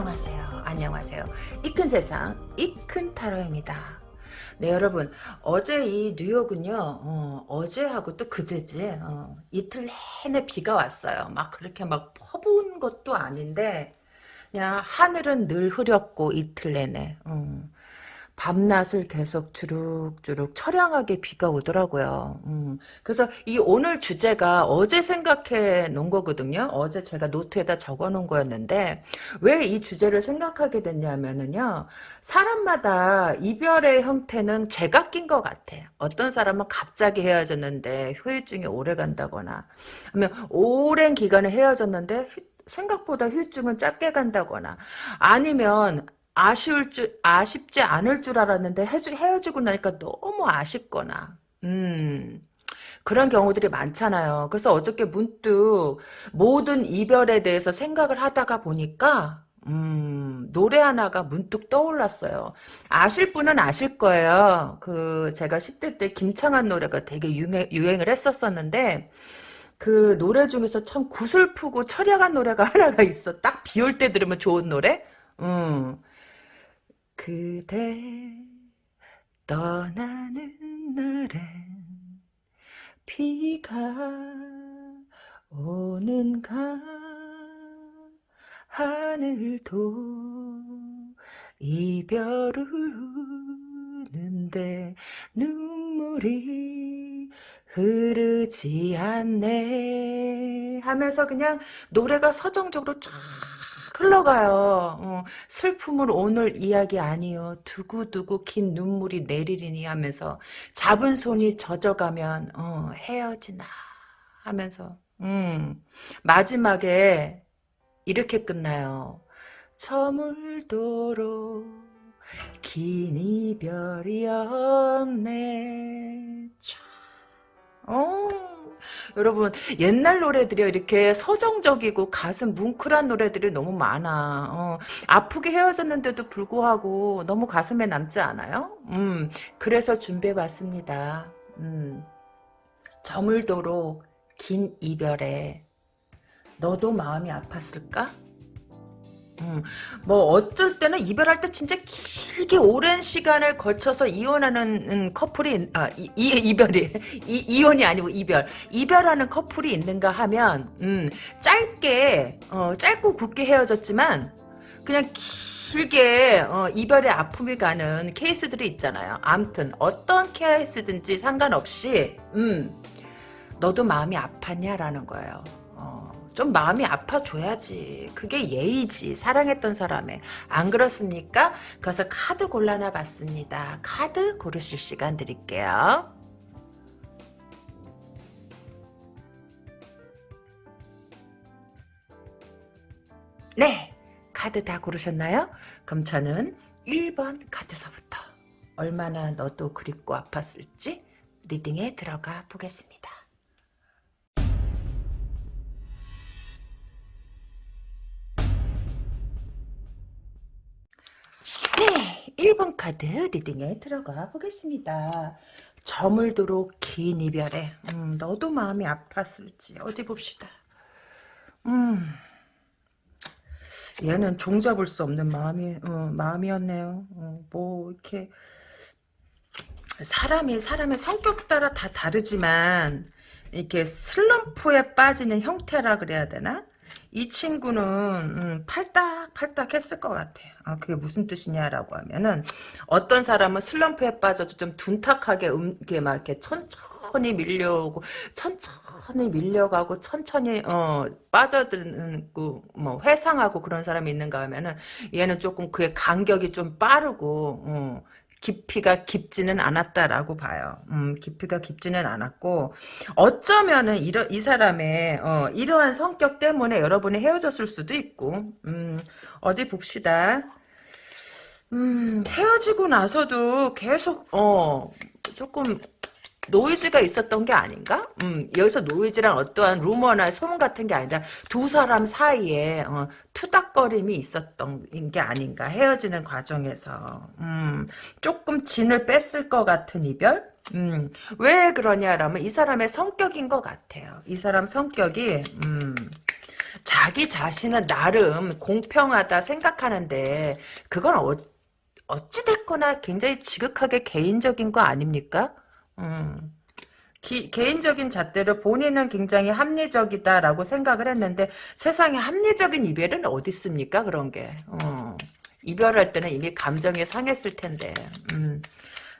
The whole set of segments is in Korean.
안녕하세요. 안녕하세요. 이 큰 세상, 이 큰 타로입니다. 네, 여러분. 어제 이 뉴욕은요, 어, 제하고 또 그제지, 어, 이틀 내내 비가 왔어요. 막 그렇게 막 퍼부은 것도 아닌데, 그냥 하늘은 늘 흐렸고, 이틀 내내. 어. 밤낮을 계속 주룩주룩 처량하게 비가 오더라고요. 음, 그래서 이 오늘 주제가 어제 생각해 놓은 거거든요. 어제 제가 노트에다 적어 놓은 거였는데 왜 이 주제를 생각하게 됐냐면은요. 사람마다 이별의 형태는 제각긴 것 같아요. 어떤 사람은 갑자기 헤어졌는데 후유증이 오래 간다거나 아니면 오랜 기간에 헤어졌는데 생각보다 후유증은 짧게 간다거나 아니면 아쉬울 줄, 아쉽지 않을 줄 알았는데 헤어지, 헤어지고 나니까 너무 아쉽거나, 음, 그런 경우들이 많잖아요. 그래서 어저께 문득 모든 이별에 대해서 생각을 하다가 보니까, 음, 노래 하나가 문득 떠올랐어요. 아실 분은 아실 거예요. 그, 제가 10대 때 김창한 노래가 되게 유행, 유행을 했었었는데, 그 노래 중에서 참 구슬프고 철야한 노래가 하나가 있어. 딱 비 올 때 들으면 좋은 노래? 음. 그대 떠나는 날엔 비가 오는가? 하늘도 이별을 우는데 눈물이 흐르지 않네. 하면서 그냥 노래가 서정적으로 쫙 흘러가요. 어, 슬픔을 오늘 이야기 아니요. 두고두고 긴 눈물이 내리리니 하면서 잡은 손이 젖어가면 어, 헤어지나 하면서 음, 마지막에 이렇게 끝나요. 저물도록 긴 이별이었네. 참. 어. 여러분 옛날 노래들이 이렇게 서정적이고 가슴 뭉클한 노래들이 너무 많아. 어, 아프게 헤어졌는데도 불구하고 너무 가슴에 남지 않아요? 음, 그래서 준비해봤습니다. 음, 저물도록 긴 이별에 너도 마음이 아팠을까? 음, 뭐 어쩔 때는 이별할 때 진짜 길게 오랜 시간을 거쳐서 이혼하는 음, 커플이 아 이, 이 이 별이 이, 이혼이 아니고 이별 이별하는 커플이 있는가 하면 음, 짧게 어, 짧고 굵게 헤어졌지만 그냥 길게 어, 이별의 아픔이 가는 케이스들이 있잖아요. 암튼 어떤 케이스든지 상관없이 음, 너도 마음이 아팠냐라는 거예요. 좀 마음이 아파줘야지. 그게 예의지. 사랑했던 사람의. 안 그렇습니까? 그래서 카드 골라놔 봤습니다. 카드 고르실 시간 드릴게요. 네. 카드 다 고르셨나요? 그럼 저는 1번 카드서부터 얼마나 너도 그립고 아팠을지 리딩에 들어가 보겠습니다. 네, 1번 카드 리딩에 들어가 보겠습니다. 저물도록 긴 이별에 음, 너도 마음이 아팠을지 어디 봅시다. 음, 얘는 종잡을 수 없는 마음이 어, 마음이었네요. 어, 뭐 이렇게 사람이 사람의 성격 따라 다 다르지만 이렇게 슬럼프에 빠지는 형태라 그래야 되나? 이 친구는 음, 팔딱팔딱 했을 것 같아요. 아, 그게 무슨 뜻이냐라고 하면은 어떤 사람은 슬럼프에 빠져도 좀 둔탁하게 음, 이렇게 막 이렇게 천천히 밀려오고 천천히 밀려가고 천천히 어 빠져드는 뭐 회상하고 그런 사람이 있는가 하면은 얘는 조금 그의 간격이 좀 빠르고 어, 깊이가 깊지는 않았다라고 봐요. 음, 깊이가 깊지는 않았고 어쩌면은 이러, 이 사람의 어, 이러한 성격 때문에 여러분이 헤어졌을 수도 있고 음, 어디 봅시다. 음, 헤어지고 나서도 계속 어 조금 노이즈가 있었던 게 아닌가? 음, 여기서 노이즈란 어떠한 루머나 소문 같은 게 아니라 두 사람 사이에 어, 투닥거림이 있었던 게 아닌가 헤어지는 과정에서 음, 조금 진을 뺐을 것 같은 이별? 음, 왜 그러냐라면 이 사람의 성격인 것 같아요. 이 사람 성격이 음, 자기 자신은 나름 공평하다 생각하는데 그건 어, 어찌됐거나 굉장히 지극하게 개인적인 거 아닙니까? 음. 기, 개인적인 잣대로 본인은 굉장히 합리적이다라고 생각을 했는데 세상에 합리적인 이별은 어디 있습니까? 그런 게. 어. 이별할 때는 이미 감정이 상했을 텐데. 음.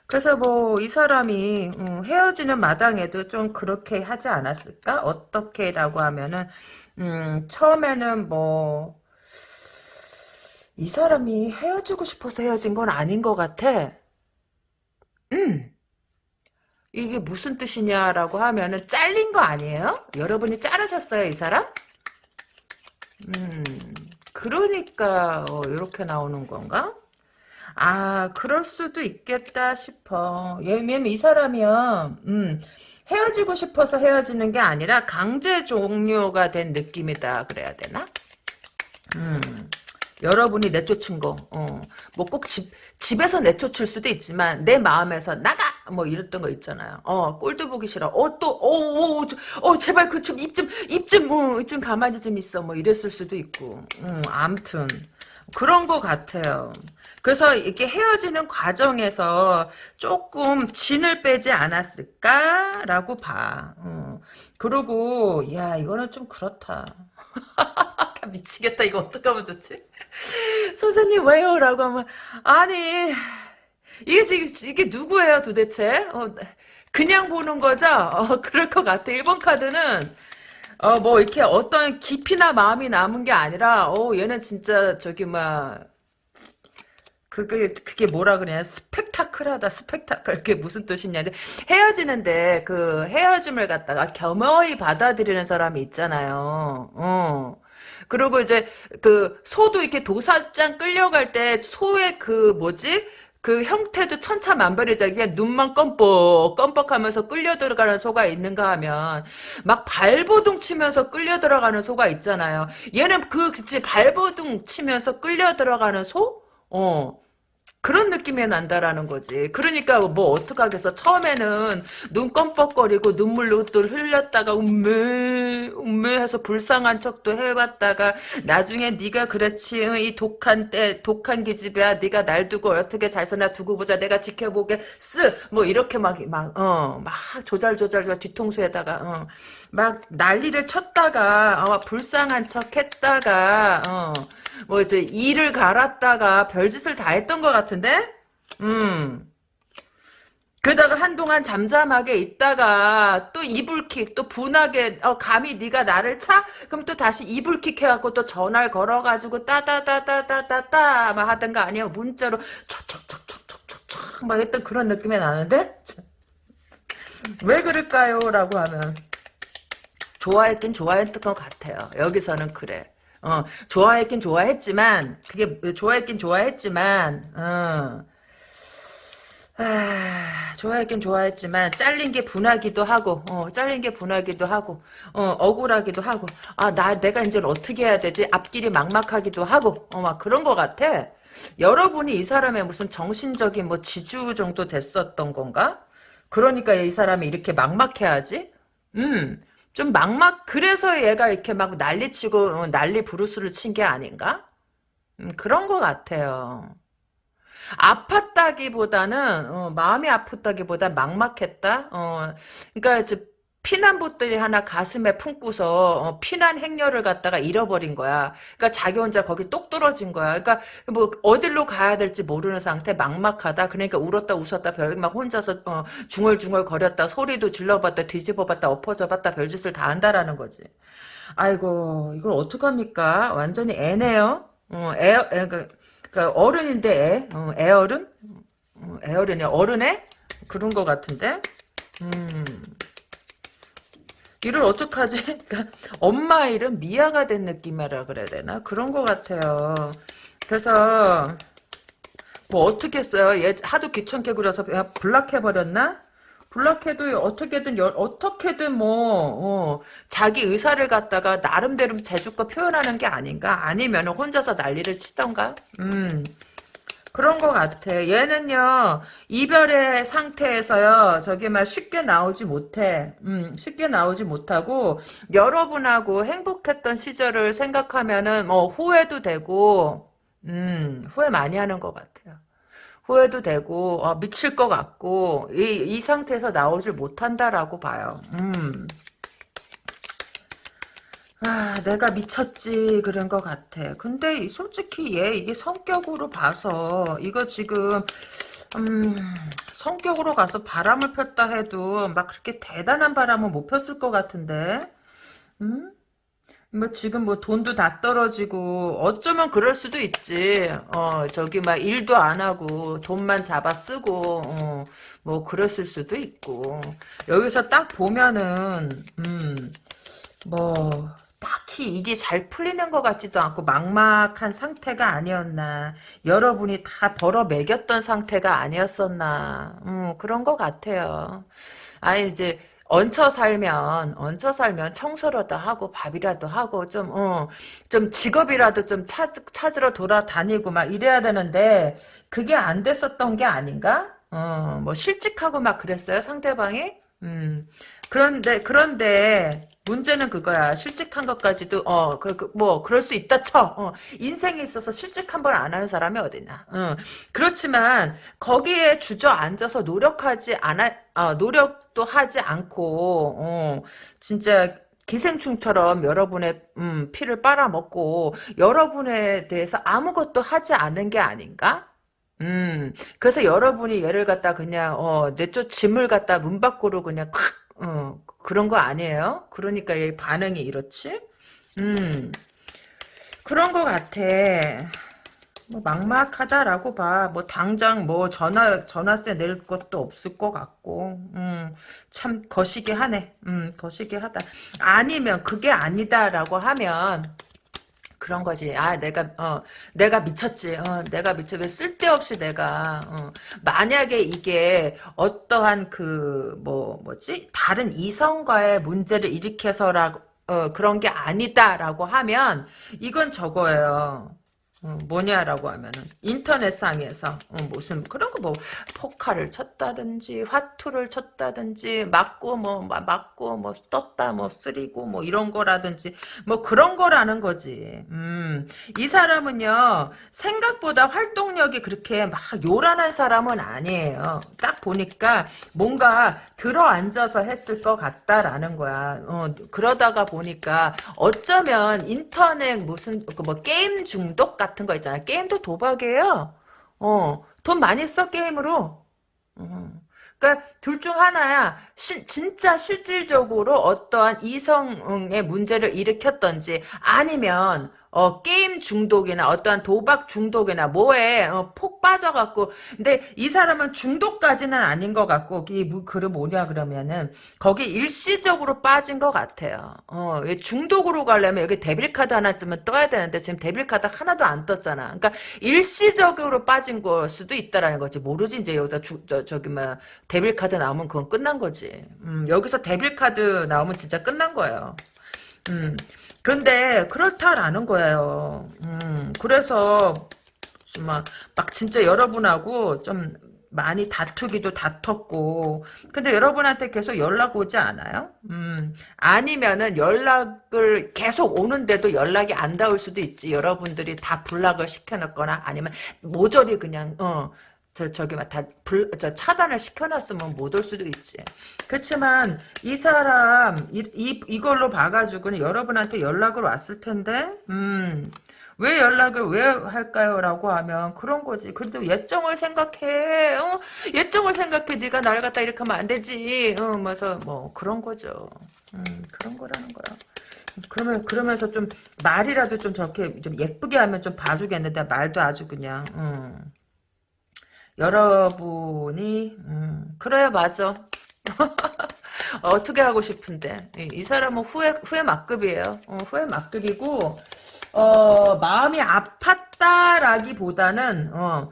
그래서 뭐 이 사람이 음, 헤어지는 마당에도 좀 그렇게 하지 않았을까? 어떻게라고 하면은 음, 처음에는 뭐 이 사람이 헤어지고 싶어서 헤어진 건 아닌 것 같아. 음. 이게 무슨 뜻이냐라고 하면은 잘린 거 아니에요? 여러분이 자르셨어요, 이 사람? 음, 그러니까 어, 이렇게 나오는 건가? 아, 그럴 수도 있겠다 싶어. 왜냐면 이 사람이요, 음, 헤어지고 싶어서 헤어지는 게 아니라 강제 종료가 된 느낌이다 그래야 되나? 음. 여러분이 내쫓은 거, 어, 뭐꼭 집, 집에서 내쫓을 수도 있지만, 내 마음에서 나가! 뭐 이랬던 거 있잖아요. 어, 꼴도 보기 싫어. 어, 또, 어, 어, 어, 저, 어 제발 그 좀, 입 좀, 입 좀, 어, 좀 가만히 좀 있어. 뭐 이랬을 수도 있고. 음, 암튼. 그런 거 같아요. 그래서 이렇게 헤어지는 과정에서 조금 진을 빼지 않았을까라고 봐. 어. 그리고 야 이거는 좀 그렇다. 미치겠다. 이거 어떡하면 좋지? 선생님 왜요? 라고 하면 아니 이게 지금 이게 누구예요 도대체? 어, 그냥 보는 거죠? 어, 그럴 것 같아. 1번 카드는 어, 뭐, 이렇게 어떤 깊이나 마음이 남은 게 아니라, 어, 얘는 진짜, 저기, 막, 그게, 그게 뭐라 그래야 스펙타클하다, 스펙타클. 그게 무슨 뜻이냐. 헤어지는데, 그, 헤어짐을 갖다가 겸허히 받아들이는 사람이 있잖아요. 어. 그리고 이제, 그, 소도 이렇게 도사장 끌려갈 때, 소의 그, 뭐지? 그 형태도 천차만별이자 그냥 눈만 껌뻑 껌뻑하면서 끌려 들어가는 소가 있는가 하면 막 발버둥 치면서 끌려 들어가는 소가 있잖아요. 얘는 그 그치 발버둥 치면서 끌려 들어가는 소? 어. 그런 느낌이 난다라는 거지. 그러니까 뭐 어떡하겠어. 처음에는 눈 껌뻑거리고 눈물로 또 흘렸다가 음메 음메 해서 불쌍한 척도 해봤다가 나중에 네가 그렇지 이 독한 때 독한 기집애야 네가 날 두고 어떻게 잘 사나 두고 보자 내가 지켜보게 쓰 뭐 이렇게 막 막 어 막 조잘조잘 뒤통수에다가 어, 막 난리를 쳤다가 어, 불쌍한 척 했다가 어. 뭐 이제 이를 갈았다가 별짓을 다 했던 것 같은데? 음. 그러다가 한동안 잠잠하게 있다가 또 이불킥 또 분하게 어 감히 네가 나를 차? 그럼 또 다시 이불킥 해갖고 또 전화를 걸어가지고 따다다다다다다 막 하던 가 아니야 문자로 촉촉촉촉촉촉 막 했던 그런 느낌이 나는데 왜 그럴까요? 라고 하면 좋아했긴 좋아했던 것 같아요 여기서는 그래 어, 좋아했긴 좋아했지만, 그게, 좋아했긴 좋아했지만, 어, 아, 좋아했긴 좋아했지만, 잘린 게 분하기도 하고, 어, 잘린 게 분하기도 하고, 어, 억울하기도 하고, 아, 나, 내가 이제 어떻게 해야 되지? 앞길이 막막하기도 하고, 어, 막 그런 것 같아. 여러분이 이 사람의 무슨 정신적인 뭐 지주 정도 됐었던 건가? 그러니까 이 사람이 이렇게 막막해야지? 음, 좀 막막 그래서 얘가 이렇게 막 난리치고 어, 난리 부르스를 친 게 아닌가? 음, 그런 것 같아요. 아팠다기보다는 어, 마음이 아프다기보다 막막했다. 어, 그러니까 이제 피난봇들이 하나 가슴에 품고서 어, 피난 행렬을 갖다가 잃어버린 거야. 그러니까 자기 혼자 거기 똑 떨어진 거야. 그러니까 뭐 어디로 가야 될지 모르는 상태, 막막하다. 그러니까 울었다 웃었다 별 막 혼자서 어, 중얼중얼 거렸다 소리도 질러봤다 뒤집어봤다 엎어져봤다 별짓을 다 한다라는 거지. 아이고 이걸 어떡합니까? 완전히 애네요. 어, 애, 애 그, 그 어른인데 애, 어, 애어른? 어, 애어른이 어른애? 그런 거 같은데. 음. 이를 어떡하지? 그러니까 엄마 이름 미아가 된 느낌이라 그래야 되나? 그런 것 같아요. 그래서 뭐 어떻게 했어요? 얘 하도 귀찮게 그려서 블락해버렸나? 블락해도 어떻게든 어떻게든 뭐 어, 자기 의사를 갖다가 나름대로 재주껏 표현하는 게 아닌가? 아니면 혼자서 난리를 치던가? 음 그런 것 같아. 얘는요, 이별의 상태에서요, 저기 막 쉽게 나오지 못해. 음, 쉽게 나오지 못하고, 여러분하고 행복했던 시절을 생각하면은, 뭐, 후회도 되고, 음, 후회 많이 하는 것 같아요. 후회도 되고, 어, 미칠 것 같고, 이, 이 상태에서 나오질 못한다라고 봐요. 음. 아, 내가 미쳤지, 그런 것 같아. 근데 솔직히 얘, 이게 성격으로 봐서, 이거 지금, 음, 성격으로 가서 바람을 폈다 해도, 막 그렇게 대단한 바람은 못 폈을 것 같은데, 음? 뭐 지금 뭐 돈도 다 떨어지고 어쩌면 그럴 수도 있지. 어 저기 막 일도 안 하고 돈만 잡아 쓰고 어, 뭐 그랬을 수도 있고 여기서 딱 보면은 음뭐 딱히 이게 잘 풀리는 것 같지도 않고 막막한 상태가 아니었나 여러분이 다 벌어 매겼던 상태가 아니었었나 음, 그런 것 같아요 아니 이제 얹혀 살면 얹혀 살면 청소라도 하고 밥이라도 하고 좀 어, 좀 직업이라도 좀 찾, 찾으러 돌아다니고 막 이래야 되는데 그게 안 됐었던 게 아닌가? 어, 뭐 실직하고 막 그랬어요 상대방이? 음. 그런데 그런데 문제는 그거야. 실직한 것까지도 어그 그, 뭐 그 럴 수 있다 쳐. 어, 인생에 있어서 실직 한 번 안 하는 사람이 어디나. 어. 그렇지만 거기에 주저앉아서 노력하지 않아 어, 노력도 하지 않고 어, 진짜 기생충처럼 여러분의 음, 피를 빨아먹고 여러분에 대해서 아무것도 하지 않은 게 아닌가? 음, 그래서 여러분이 얘를 갖다 그냥, 어, 내쫓 짐을 갖다 문 밖으로 그냥 콱, 어, 그런 거 아니에요? 그러니까 얘 반응이 이렇지? 음, 그런 거 같아. 뭐 막막하다라고 봐. 뭐 당장 뭐 전화 전화세 낼 것도 없을 것 같고, 음, 참 거시기 하네. 음, 거시기 하다. 아니면 그게 아니다라고 하면 그런 거지. 아, 내가, 어, 내가 미쳤지. 어, 내가 미쳐. 왜 쓸데없이 내가, 어, 만약에 이게 어떠한 그, 뭐, 뭐지? 다른 이성과의 문제를 일으켜서라, 어, 그런 게 아니다라고 하면, 이건 저거예요. 어, 뭐냐라고 하면은 인터넷상에서 어, 무슨 그런 거 뭐 포카를 쳤다든지 화투를 쳤다든지 맞고 뭐 맞고 뭐 떴다 뭐 쓰리고 뭐 이런 거라든지 뭐 그런 거라는 거지. 음, 이 사람은요 생각보다 활동력이 그렇게 막 요란한 사람은 아니에요. 딱 보니까 뭔가 들어 앉아서 했을 것 같다라는 거야. 어, 그러다가 보니까 어쩌면 인터넷 무슨 그뭐 게임 중독 같은 같은 거 있잖아. 게임도 도박이에요. 어, 돈 많이 써, 게임으로. 어. 그러니까 둘 중 하나야. 시, 진짜 실질적으로 어떠한 이성의 문제를 일으켰던지 아니면 어, 게임 중독이나 어떠한 도박 중독이나 뭐에 어, 폭 빠져갖고 근데 이 사람은 중독까지는 아닌 것 같고 이 글은 뭐냐 그러면은 거기 일시적으로 빠진 것 같아요. 어, 중독으로 가려면 여기 데빌 카드 하나쯤은 떠야 되는데 지금 데빌 카드 하나도 안 떴잖아. 그러니까 일시적으로 빠진 걸 수도 있다라는 거지. 모르지 이제 여기다 주, 저, 저기 뭐 데빌 카드 나오면 그건 끝난 거지. 음, 여기서 데빌 카드 나오면 진짜 끝난 거예요. 음. 그런데 그렇다라는 거예요. 음, 그래서 막, 막 진짜 여러분하고 좀 많이 다투기도 다퉜고 근데 여러분한테 계속 연락 오지 않아요? 음, 아니면은 연락을 계속 오는데도 연락이 안 닿을 수도 있지 여러분들이 다 불락을 시켜놨거나 아니면 모조리 그냥 어 저, 저기, 막, 다, 불, 저, 차단을 시켜놨으면 못 올 수도 있지. 그렇지만, 이 사람, 이, 이, 이걸로 봐가지고는 여러분한테 연락을 왔을 텐데, 음, 왜 연락을 왜 할까요? 라고 하면 그런 거지. 그래도 예정을 생각해. 어? 예정을 생각해. 네가 날 갖다 이렇게 하면 안 되지. 어, 그래서 뭐 그런 거죠. 음, 그런 거라는 거야. 그러면 그러면서 좀 말이라도 좀 저렇게 좀 예쁘게 하면 좀 봐주겠는데 말도 아주 그냥. 음. 여러분이 음, 그래 맞아 어떻게 하고 싶은데 이, 이 사람은 후회 후회 막급이에요 어, 후회 막급이고 어, 마음이 아팠다라기보다는 어,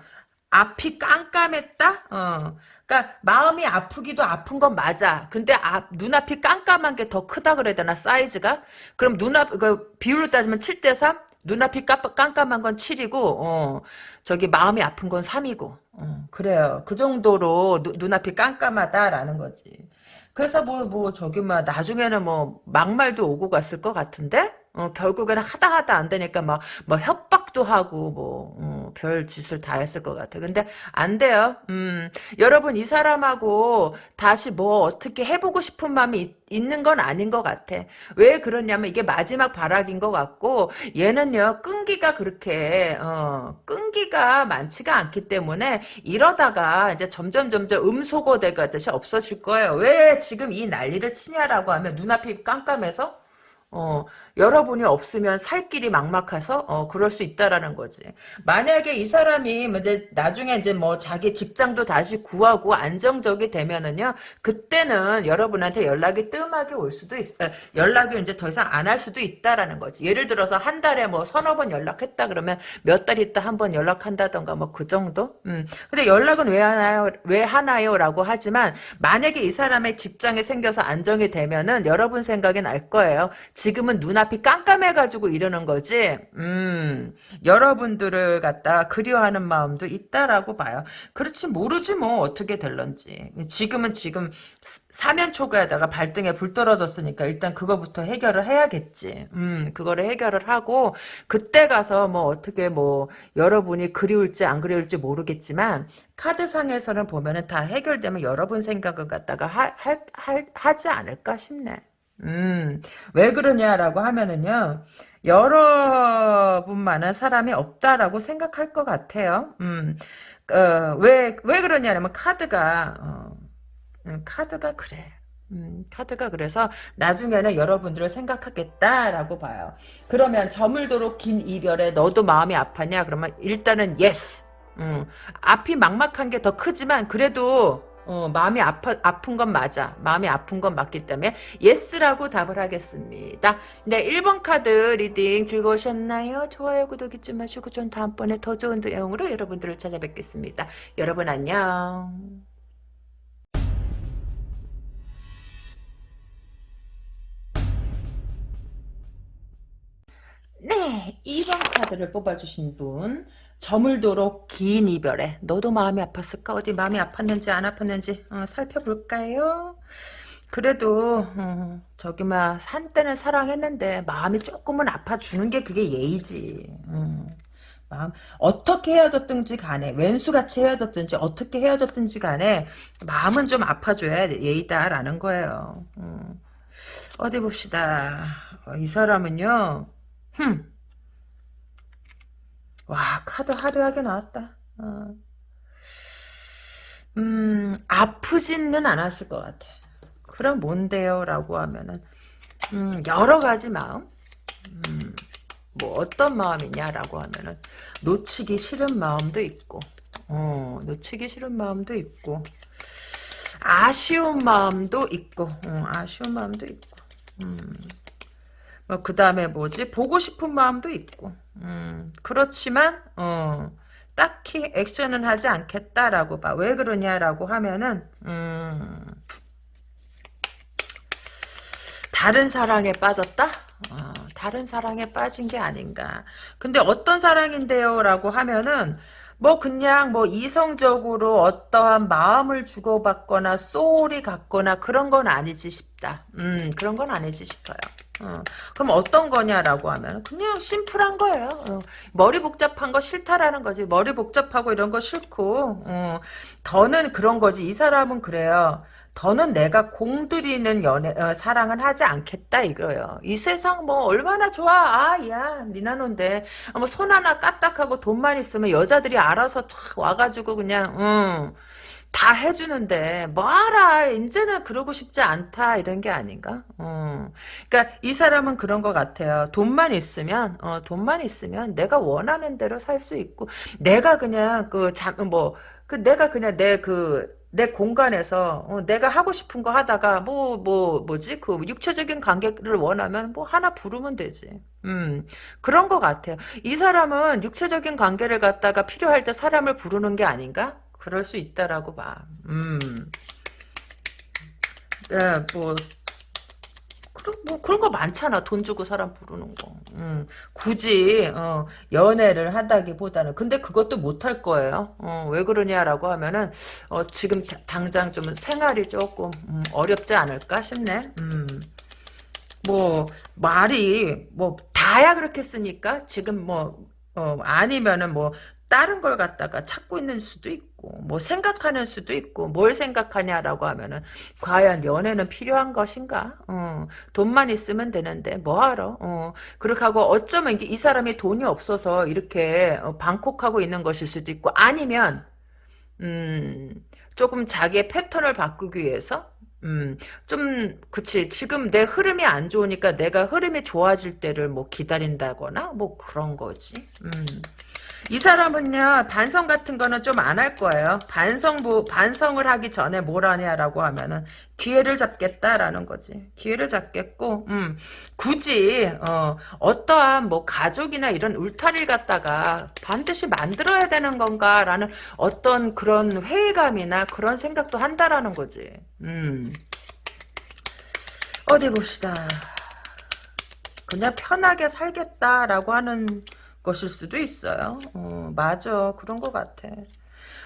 앞이 깜깜했다 어, 그러니까 마음이 아프기도 아픈 건 맞아. 근데 앞, 눈앞이 깜깜한 게 더 크다 그래야 되나 사이즈가? 그럼 눈앞 그 비율로 따지면 7대 3? 눈앞이 깜, 깜깜한 건 7이고 어, 저기 마음이 아픈 건 3이고 어, 그래요. 그 정도로 누, 눈앞이 깜깜하다라는 거지. 그래서 뭐, 뭐, 저기, 막, 나중에는 뭐, 막말도 오고 갔을 것 같은데? 어, 결국에는 하다 하다 안 되니까 막, 뭐, 협박도 하고, 뭐, 어, 별 짓을 다 했을 것 같아. 근데, 안 돼요. 음, 여러분, 이 사람하고 다시 뭐, 어떻게 해보고 싶은 마음이 있, 있는 건 아닌 것 같아. 왜 그러냐면, 이게 마지막 발악인 것 같고, 얘는요, 끈기가 그렇게, 어, 끈기가 많지가 않기 때문에, 이러다가 이제 점점, 점점 음소거 되가 듯이 없어질 거예요. 왜 지금 이 난리를 치냐라고 하면, 눈앞이 깜깜해서? 어, 여러분이 없으면 살 길이 막막해서 어 그럴 수 있다라는 거지. 만약에 이 사람이 뭐 이제 나중에 이제 뭐 자기 직장도 다시 구하고 안정적이 되면은요. 그때는 여러분한테 연락이 뜸하게 올 수도 있어. 요 연락을 이제 더 이상 안 할 수도 있다라는 거지. 예를 들어서 한 달에 뭐 서너 번 연락했다 그러면 몇 달 있다 한 번 연락한다던가 뭐 그 정도? 음. 근데 연락은 왜 하나요? 왜 하나요?라고 하지만 만약에 이 사람의 직장이 생겨서 안정이 되면은 여러분 생각엔 알 거예요. 지금은 눈앞 이 깜깜해가지고 이러는 거지. 음, 여러분들을 갖다 그리워하는 마음도 있다라고 봐요. 그렇지 모르지 뭐 어떻게 될런지. 지금은 지금 사면 초과에다가 발등에 불 떨어졌으니까 일단 그거부터 해결을 해야겠지. 음, 그거를 해결을 하고 그때 가서 뭐 어떻게 뭐 여러분이 그리울지 안 그리울지 모르겠지만 카드상에서는 보면은 다 해결되면 여러분 생각을 갖다가 하, 할, 할, 하지 않을까 싶네. 음, 왜 그러냐라고 하면은요, 여러분 만한 사람이 없다라고 생각할 것 같아요. 음, 어, 왜, 왜 그러냐면 카드가, 어, 음, 카드가 그래. 음, 카드가 그래서 나중에는 여러분들을 생각하겠다라고 봐요. 그러면 저물도록 긴 이별에 너도 마음이 아파냐? 그러면 일단은 yes. 음, 앞이 막막한 게 더 크지만 그래도 어, 마음이 아파, 아픈 건 맞아. 마음이 아픈 건 맞기 때문에 yes라고 답을 하겠습니다. 네, 1번 카드 reading 즐거우셨나요? 좋아요, 구독 잊지 마시고 전 다음번에 더 좋은 내용으로 여러분들을 찾아뵙겠습니다. 여러분 안녕. 네, 2번 카드를 뽑아주신 분 저물도록 긴 이별에 너도 마음이 아팠을까? 어디 마음이 아팠는지 안 아팠는지 어, 살펴볼까요? 그래도 어, 저기 막 한때는 사랑했는데 마음이 조금은 아파주는 게 그게 예의지. 음, 마음 어떻게 헤어졌든지 간에 왼수같이 헤어졌든지 어떻게 헤어졌든지 간에 마음은 좀 아파줘야 예의다라는 거예요. 음, 어디 봅시다. 어, 이 사람은요. 흠. 와 카드 화려하게 나왔다. 어. 음 아프지는 않았을 것 같아. 그럼 뭔데요? 라고 하면은 음, 여러 가지 마음 음, 뭐 어떤 마음이냐라고 하면은 놓치기 싫은 마음도 있고 어, 놓치기 싫은 마음도 있고 아쉬운 마음도 있고 어, 아쉬운 마음도 있고 음. 뭐, 그 다음에 뭐지? 보고 싶은 마음도 있고. 음, 그렇지만, 어, 딱히 액션은 하지 않겠다라고 봐. 왜 그러냐라고 하면은, 음, 다른 사랑에 빠졌다? 어, 다른 사랑에 빠진 게 아닌가. 근데 어떤 사랑인데요? 라고 하면은, 뭐 그냥 뭐 이성적으로 어떠한 마음을 주고받거나 소울이 같거나 그런 건 아니지 싶다. 음, 그런 건 아니지 싶어요. 어, 그럼 어떤 거냐라고 하면 그냥 심플한 거예요. 어, 머리 복잡한 거 싫다라는 거지. 머리 복잡하고 이런 거 싫고 어, 더는 그런 거지. 이 사람은 그래요. 더는 내가 공들이는 연애 어, 사랑은 하지 않겠다 이거예요. 이 세상 뭐 얼마나 좋아. 아 야 니나노인데 뭐 손 하나 까딱하고 돈만 있으면 여자들이 알아서 촥 와가지고 그냥 음. 다 해주는데 뭐하라 이제는 그러고 싶지 않다 이런 게 아닌가 어. 그러니까 이 사람은 그런 것 같아요 돈만 있으면 어, 돈만 있으면 내가 원하는 대로 살 수 있고 내가 그냥 그잠뭐그 내가 그냥 내그 내 공간에서 어, 내가 하고 싶은 거 하다가 뭐뭐 뭐, 지그 육체적인 관계를 원하면 뭐 하나 부르면 되지. 음 그런 것 같아요. 이 사람은 육체적인 관계를 갖다가 필요할 때 사람을 부르는 게 아닌가? 그럴 수 있다라고 봐. 음. 네, 뭐 그, 뭐 그런 거 많잖아. 돈 주고 사람 부르는 거. 음, 굳이 어, 연애를 한다기보다는 근데 그것도 못할 거예요. 어, 왜 그러냐라고 하면은 어, 지금 다, 당장 좀 생활이 조금 음, 어렵지 않을까 싶네. 음. 뭐 말이 뭐 다야 그렇겠습니까? 지금 뭐 어, 아니면은 뭐 다른 걸 갖다가 찾고 있는 수도 있고 뭐 생각하는 수도 있고 뭘 생각하냐라고 하면은 과연 연애는 필요한 것인가? 어, 돈만 있으면 되는데 뭐하러? 어, 그렇게 하고 어쩌면 이 사람이 돈이 없어서 이렇게 어, 방콕하고 있는 것일 수도 있고 아니면 음, 조금 자기의 패턴을 바꾸기 위해서 음, 좀, 그치. 지금 내 흐름이 안 좋으니까 내가 흐름이 좋아질 때를 뭐 기다린다거나, 뭐 그런 거지. 음. 이 사람은요 반성 같은 거는 좀 안 할 거예요. 반성 반성을 하기 전에 뭘 하냐라고 하면은 기회를 잡겠다라는 거지. 기회를 잡겠고, 음, 굳이 어, 어떠한 뭐 가족이나 이런 울타리를 갖다가 반드시 만들어야 되는 건가라는 어떤 그런 회의감이나 그런 생각도 한다라는 거지. 음. 어디 봅시다. 그냥 편하게 살겠다라고 하는 것일 수도 있어요. 어, 맞아. 그런 것 같아.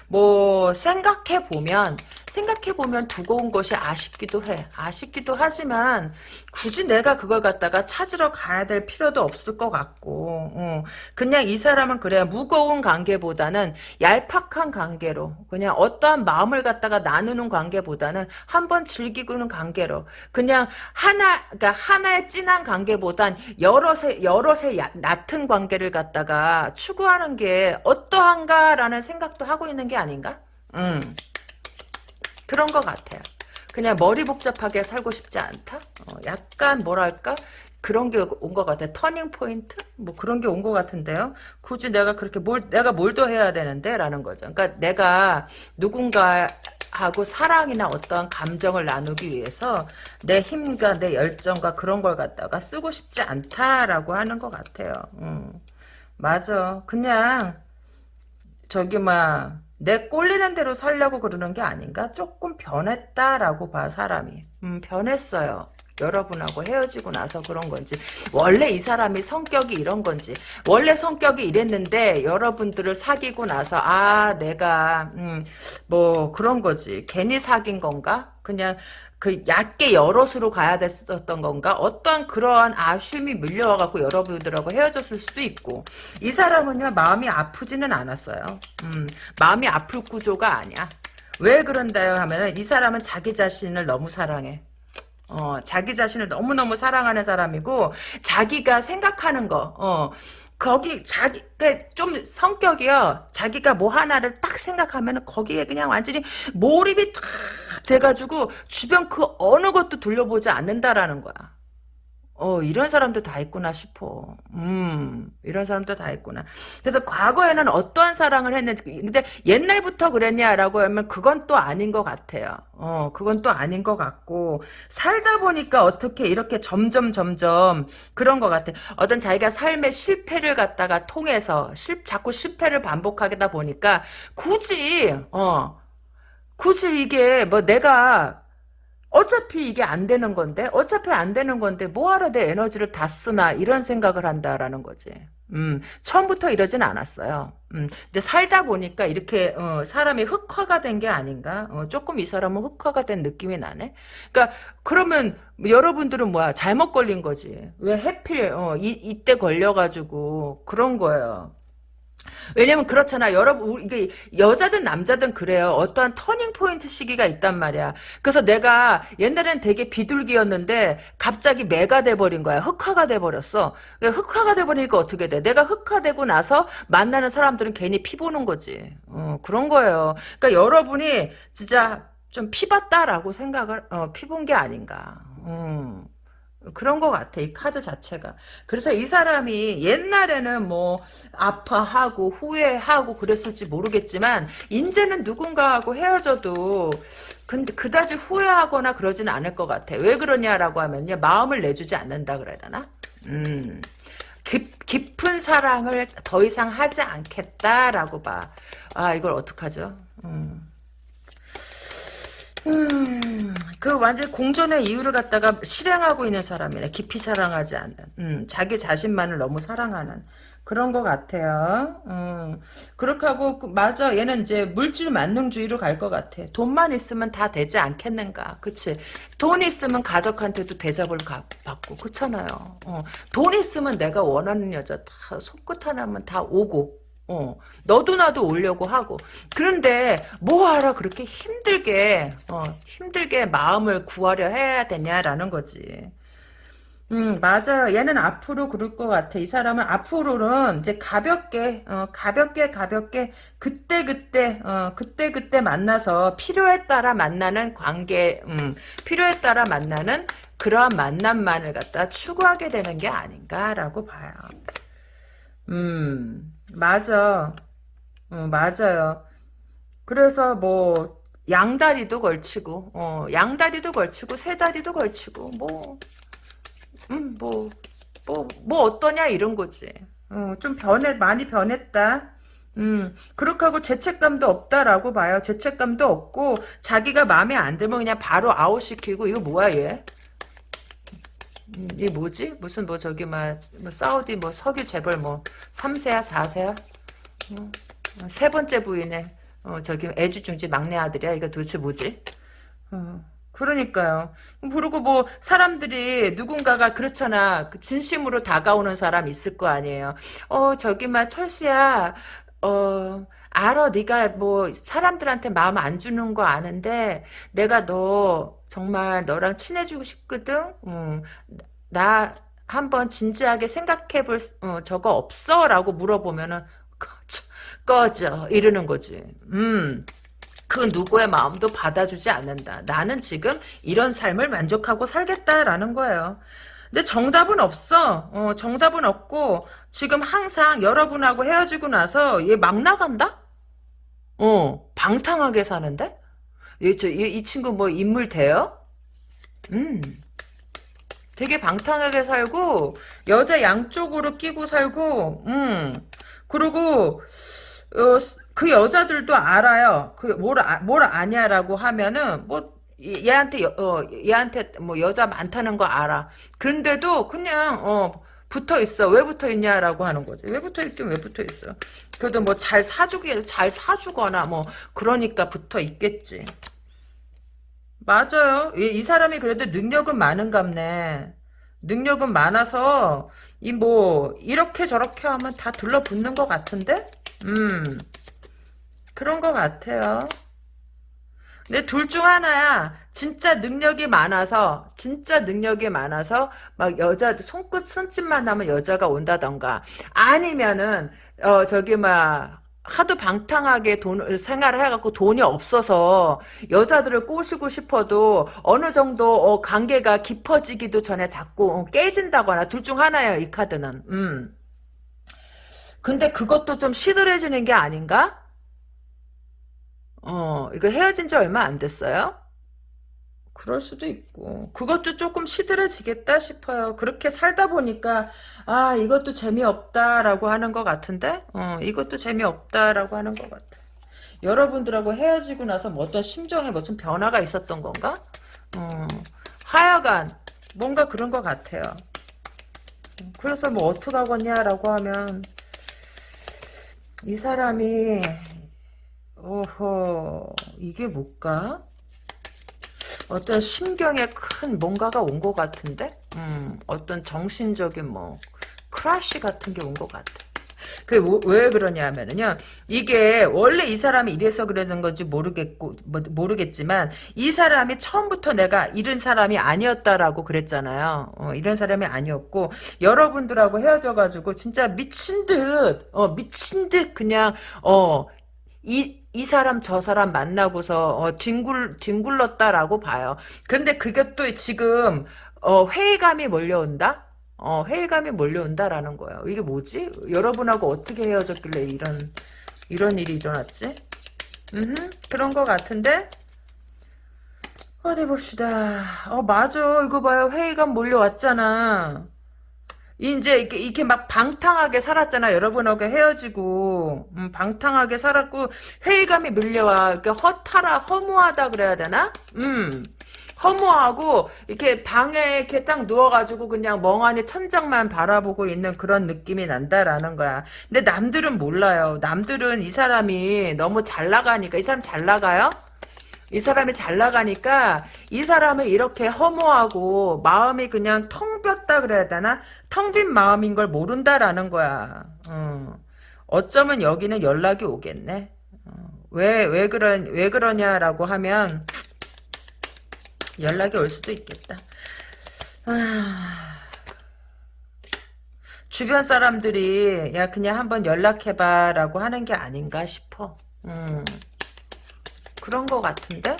뭐 생각해 보면 생각해 보면 두고 온 것이 아쉽기도 해. 아쉽기도 하지만 굳이 내가 그걸 갖다가 찾으러 가야 될 필요도 없을 것 같고 어. 그냥 이 사람은 그래 무거운 관계보다는 얄팍한 관계로 그냥 어떠한 마음을 갖다가 나누는 관계보다는 한번 즐기고는 관계로 그냥 하나 그러니까 하나의 진한 관계보단 여럿의 여럿의 얕은 관계를 갖다가 추구하는 게 어떠한가라는 생각도 하고 있는 게 아닌가? 음. 그런 것 같아요. 그냥 머리 복잡하게 살고 싶지 않다? 어, 약간 뭐랄까? 그런 게 온 것 같아. 터닝 포인트? 뭐 그런 게 온 것 같은데요. 굳이 내가 그렇게 뭘, 내가 뭘 더 해야 되는데? 라는 거죠. 그러니까 내가 누군가 하고 사랑이나 어떠한 감정을 나누기 위해서 내 힘과 내 열정과 그런 걸 갖다가 쓰고 싶지 않다라고 하는 것 같아요. 음. 맞아. 그냥 저기 막 내 꼴리는 대로 살려고 그러는 게 아닌가? 조금 변했다라고 봐 사람이. 음, 변했어요. 여러분하고 헤어지고 나서 그런 건지 원래 이 사람이 성격이 이런 건지 원래 성격이 이랬는데 여러분들을 사귀고 나서 아 내가 음, 뭐 그런 거지 괜히 사귄 건가 그냥 그 얕게 여럿으로 가야 됐었던 건가? 어떠한 그러한 아쉬움이 밀려와갖고 여러분들하고 헤어졌을 수도 있고 이 사람은요 마음이 아프지는 않았어요. 음, 마음이 아플 구조가 아니야. 왜 그런다요 하면 이 사람은 자기 자신을 너무 사랑해. 어, 자기 자신을 너무너무 사랑하는 사람이고 자기가 생각하는 거 어, 거기 자기 좀 성격이요. 자기가 뭐 하나를 딱 생각하면 거기에 그냥 완전히 몰입이 탁 돼가지고 주변 그 어느 것도 둘러보지 않는다라는 거야. 어, 이런 사람도 다 있구나 싶어. 음, 이런 사람도 다 있구나. 그래서 과거에는 어떠한 사랑을 했는지, 근데 옛날부터 그랬냐라고 하면 그건 또 아닌 것 같아요. 어, 그건 또 아닌 것 같고, 살다 보니까 어떻게 이렇게 점점 점점 그런 것 같아. 어떤 자기가 삶의 실패를 갖다가 통해서, 실, 자꾸 실패를 반복하다 보니까, 굳이, 어, 굳이 이게 뭐 내가 어차피 이게 안 되는 건데 어차피 안 되는 건데 뭐하러 내 에너지를 다 쓰나 이런 생각을 한다라는 거지. 음, 처음부터 이러진 않았어요. 음, 이제 살다 보니까 이렇게 어, 사람이 흑화가 된 게 아닌가? 어, 조금 이 사람은 흑화가 된 느낌이 나네. 그러니까 그러면 여러분들은 뭐야 잘못 걸린 거지. 왜 해필 어, 이, 이때 걸려가지고 그런 거예요. 왜냐면 그렇잖아. 여러분, 이게 여자든 남자든 그래요. 어떠한 turning point 시기가 있단 말이야. 그래서 내가 옛날엔 되게 비둘기였는데 갑자기 매가 돼 버린 거야. 흑화가 돼 버렸어. 흑화가 돼 버리니까 어떻게 돼? 내가 흑화되고 나서 만나는 사람들은 괜히 피 보는 거지. 어, 그런 거예요. 그러니까 여러분이 진짜 좀 피봤다라고 생각을, 어, 피본 게 아닌가. 음. 그런 것 같아 이 카드 자체가. 그래서 이 사람이 옛날에는 뭐 아파하고 후회하고 그랬을지 모르겠지만 이제는 누군가하고 헤어져도 근데 그다지 후회하거나 그러지는 않을 것 같아. 왜 그러냐라고 하면요. 마음을 내주지 않는다 그래야 되나? 음. 깊, 깊은 사랑을 더 이상 하지 않겠다라고 봐아 이걸 어떡하죠? 음. 음, 그 완전 공존의 이유를 갖다가 실행하고 있는 사람이네. 깊이 사랑하지 않는. 음, 자기 자신만을 너무 사랑하는. 그런 것 같아요. 음, 그렇게 하고, 그, 맞아. 얘는 이제 물질 만능주의로 갈 것 같아. 돈만 있으면 다 되지 않겠는가. 그치? 돈 있으면 가족한테도 대접을 가, 받고, 그렇잖아요. 어, 돈 있으면 내가 원하는 여자 다 손끝 하나면 다 오고, 어, 너도 나도 오려고 하고. 그런데 뭐하러 그렇게 힘들게, 어, 힘들게 마음을 구하려 해야 되냐라는 거지. 음, 맞아요. 얘는 앞으로 그럴 것 같아. 이 사람은 앞으로는 이제 가볍게, 어, 가볍게, 가볍게, 그때그때, 어, 그때그때 만나서 필요에 따라 만나는 관계, 음, 필요에 따라 만나는 그러한 만남만을 갖다 추구하게 되는 게 아닌가라고 봐요. 음, 맞아. 어, 맞아요. 그래서 뭐, 양다리도 걸치고, 어, 양다리도 걸치고, 세다리도 걸치고, 뭐, 음, 뭐, 뭐, 뭐 어떠냐 이런 거지. 어, 좀 변해, 많이 변했다. 음, 그렇게 하고 죄책감도 없다라고 봐요. 죄책감도 없고, 자기가 마음에 안 들면 그냥 바로 아웃시키고, 이거 뭐야, 얘? 음, 이게 뭐지? 무슨 뭐 저기 막, 뭐 사우디 뭐 석유 재벌 뭐, 3세야, 4세야? 어, 세 번째 부인의, 어, 저기 애주중지 막내 아들이야? 이거 도대체 뭐지? 어. 그러니까요. 그리고 뭐 사람들이 누군가가 그렇잖아. 그 진심으로 다가오는 사람 있을 거 아니에요. 어 저기 막 철수야. 어 알아 네가 뭐 사람들한테 마음 안 주는 거 아는데 내가 너 정말 너랑 친해지고 싶거든. 음, 나 한번 진지하게 생각해 볼 어, 저거 없어? 라고 물어보면은 꺼져, 꺼져 이러는 거지. 음. 그 누구의 마음도 받아주지 않는다. 나는 지금 이런 삶을 만족하고 살겠다라는 거예요. 근데 정답은 없어. 어, 정답은 없고 지금 항상 여러분하고 헤어지고 나서 얘 막 나간다? 어, 방탕하게 사는데? 얘, 이 친구 뭐 인물 돼요? 음. 되게 방탕하게 살고 여자 양쪽으로 끼고 살고 음. 그리고 어, 그 여자들도 알아요. 그뭘뭘 아냐라고 하면은 뭐 얘한테 어 얘한테 뭐 여자 많다는 거 알아. 그런데도 그냥 어 붙어 있어. 왜 붙어 있냐라고 하는 거지. 왜 붙어 있긴 왜 붙어 있어. 그래도 뭐 잘 사주게 잘 사주거나 뭐 그러니까 붙어 있겠지. 맞아요. 이, 이 사람이 그래도 능력은 많은갑네. 능력은 많아서 이 뭐 이렇게 저렇게 하면 다 둘러붙는 것 같은데? 음. 그런 것 같아요. 근데 둘 중 하나야. 진짜 능력이 많아서 진짜 능력이 많아서 막 여자 손끝 손짓만 하면 여자가 온다던가 아니면은 어 저기 막 하도 방탕하게 돈 생활을 해갖고 돈이 없어서 여자들을 꼬시고 싶어도 어느 정도 어, 관계가 깊어지기도 전에 자꾸 어, 깨진다거나 둘 중 하나예요 이 카드는. 음. 근데 그것도 좀 시들해지는 게 아닌가? 어, 이거 헤어진 지 얼마 안 됐어요? 그럴 수도 있고 그것도 조금 시들해지겠다 싶어요. 그렇게 살다 보니까 아 이것도 재미없다라고 하는 것 같은데 어, 이것도 재미없다라고 하는 것 같아. 여러분들하고 헤어지고 나서 뭐 어떤 심정에 무슨 변화가 있었던 건가? 어, 하여간 뭔가 그런 것 같아요. 그래서 뭐 어떡하겠냐라고 하면 이 사람이 어허, 이게 뭘까? 어떤 심경에 큰 뭔가가 온 것 같은데? 음, 어떤 정신적인 뭐, 크라쉬 같은 게 온 것 같아. 그, 왜 그러냐면은요, 이게, 원래 이 사람이 이래서 그러는 건지 모르겠고, 뭐, 모르겠지만, 이 사람이 처음부터 내가 이런 사람이 아니었다라고 그랬잖아요. 어, 이런 사람이 아니었고, 여러분들하고 헤어져가지고, 진짜 미친 듯, 어, 미친 듯 그냥, 어, 이, 이 사람 저 사람 만나고서 어, 뒹굴 뒹굴렀다라고 봐요. 그런데 그게 또 지금 어, 회의감이 몰려온다. 어, 회의감이 몰려온다라는 거예요. 이게 뭐지? 여러분하고 어떻게 헤어졌길래 이런 이런 일이 일어났지? 음, 그런 것 같은데. 어디 봅시다. 어, 맞아. 이거 봐요. 회의감 몰려왔잖아. 이제 이렇게, 이렇게 막 방탕하게 살았잖아. 여러분하고 헤어지고 음, 방탕하게 살았고 회의감이 밀려와. 이렇게 허탈하 허무하다 그래야 되나? 음. 허무하고 이렇게 방에 이렇게 딱 누워가지고 그냥 멍하니 천장만 바라보고 있는 그런 느낌이 난다라는 거야. 근데 남들은 몰라요. 남들은 이 사람이 너무 잘 나가니까 이 사람 잘 나가요? 이 사람이 잘 나가니까 이 사람은 이렇게 허무하고 마음이 그냥 텅 볐다 그래야 되나? 텅 빈 마음인 걸 모른다라는 거야. 어. 어쩌면 여기는 연락이 오겠네. 어. 왜, 왜 그러, 왜 그러냐라고 하면 연락이 올 수도 있겠다. 아... 주변 사람들이 야 그냥 한번 연락해봐라고 하는 게 아닌가 싶어. 음. 그런 것 같은데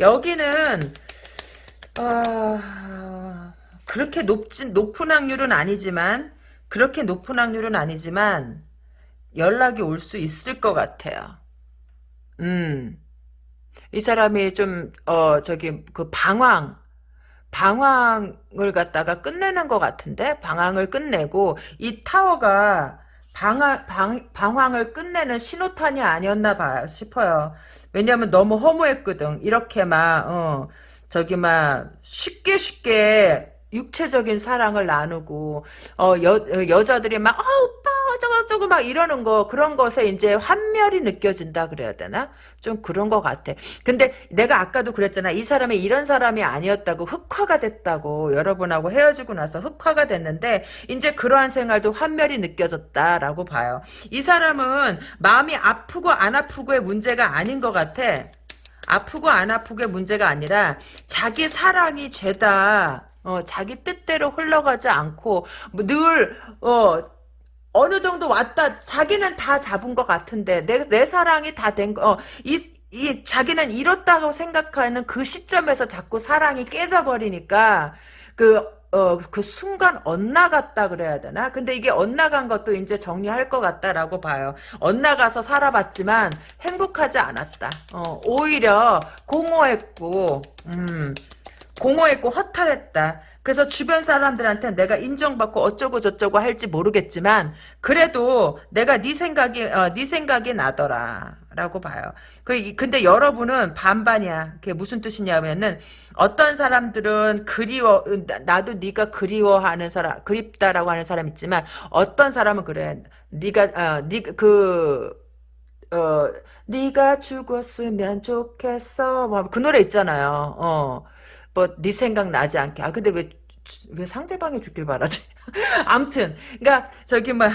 여기는 어, 그렇게 높진 높은 확률은 아니지만 그렇게 높은 확률은 아니지만 연락이 올 수 있을 것 같아요. 음. 이 사람이 좀, 어, 저기, 그 방황, 방황을 갖다가 끝내는 것 같은데? 방황을 끝내고, 이 타워가 방황, 방, 방황을 끝내는 신호탄이 아니었나 봐, 싶어요. 왜냐면 너무 허무했거든. 이렇게 막, 어, 저기 막, 쉽게 쉽게, 육체적인 사랑을 나누고 어 여 여자들이 막 어, 어쩌고 저쩌고 막 이러는 거 그런 것에 이제 환멸이 느껴진다 그래야 되나? 좀 그런 것 같아. 근데 내가 아까도 그랬잖아. 이 사람이 이런 사람이 아니었다고 흑화가 됐다고 여러분하고 헤어지고 나서 흑화가 됐는데 이제 그러한 생활도 환멸이 느껴졌다라고 봐요. 이 사람은 마음이 아프고 안 아프고의 문제가 아닌 것 같아. 아프고 안 아프고의 문제가 아니라 자기 사랑이 죄다. 어, 자기 뜻대로 흘러가지 않고 뭐늘 어, 어느 정도 왔다 자기는 다 잡은 것 같은데 내, 내 사랑이 다 된 거, 어, 이, 이 자기는 이렇다고 생각하는 그 시점에서 자꾸 사랑이 깨져버리니까 그 어, 그 순간 엇나갔다 그래야 되나? 근데 이게 엇나간 것도 이제 정리할 것 같다라고 봐요. 엇나가서 살아봤지만 행복하지 않았다. 어, 오히려 공허했고, 음, 공허했고 허탈했다. 그래서 주변 사람들한테 내가 인정받고 어쩌고 저쩌고 할지 모르겠지만 그래도 내가 네 생각이 어, 네 생각이 나더라라고 봐요. 그 근데 여러분은 반반이야. 그게 무슨 뜻이냐면은 어떤 사람들은 그리워 나도 네가 그리워하는 사람 그립다라고 하는 사람 있지만 어떤 사람은 그래. 네가 어, 네그 어, 네가 죽었으면 좋겠어. 뭐 그 노래 있잖아요. 어. 뭐 네 생각 나지 않게. 아 근데 왜 왜 상대방이 죽길 바라지? 암튼 그러니까 저기 뭐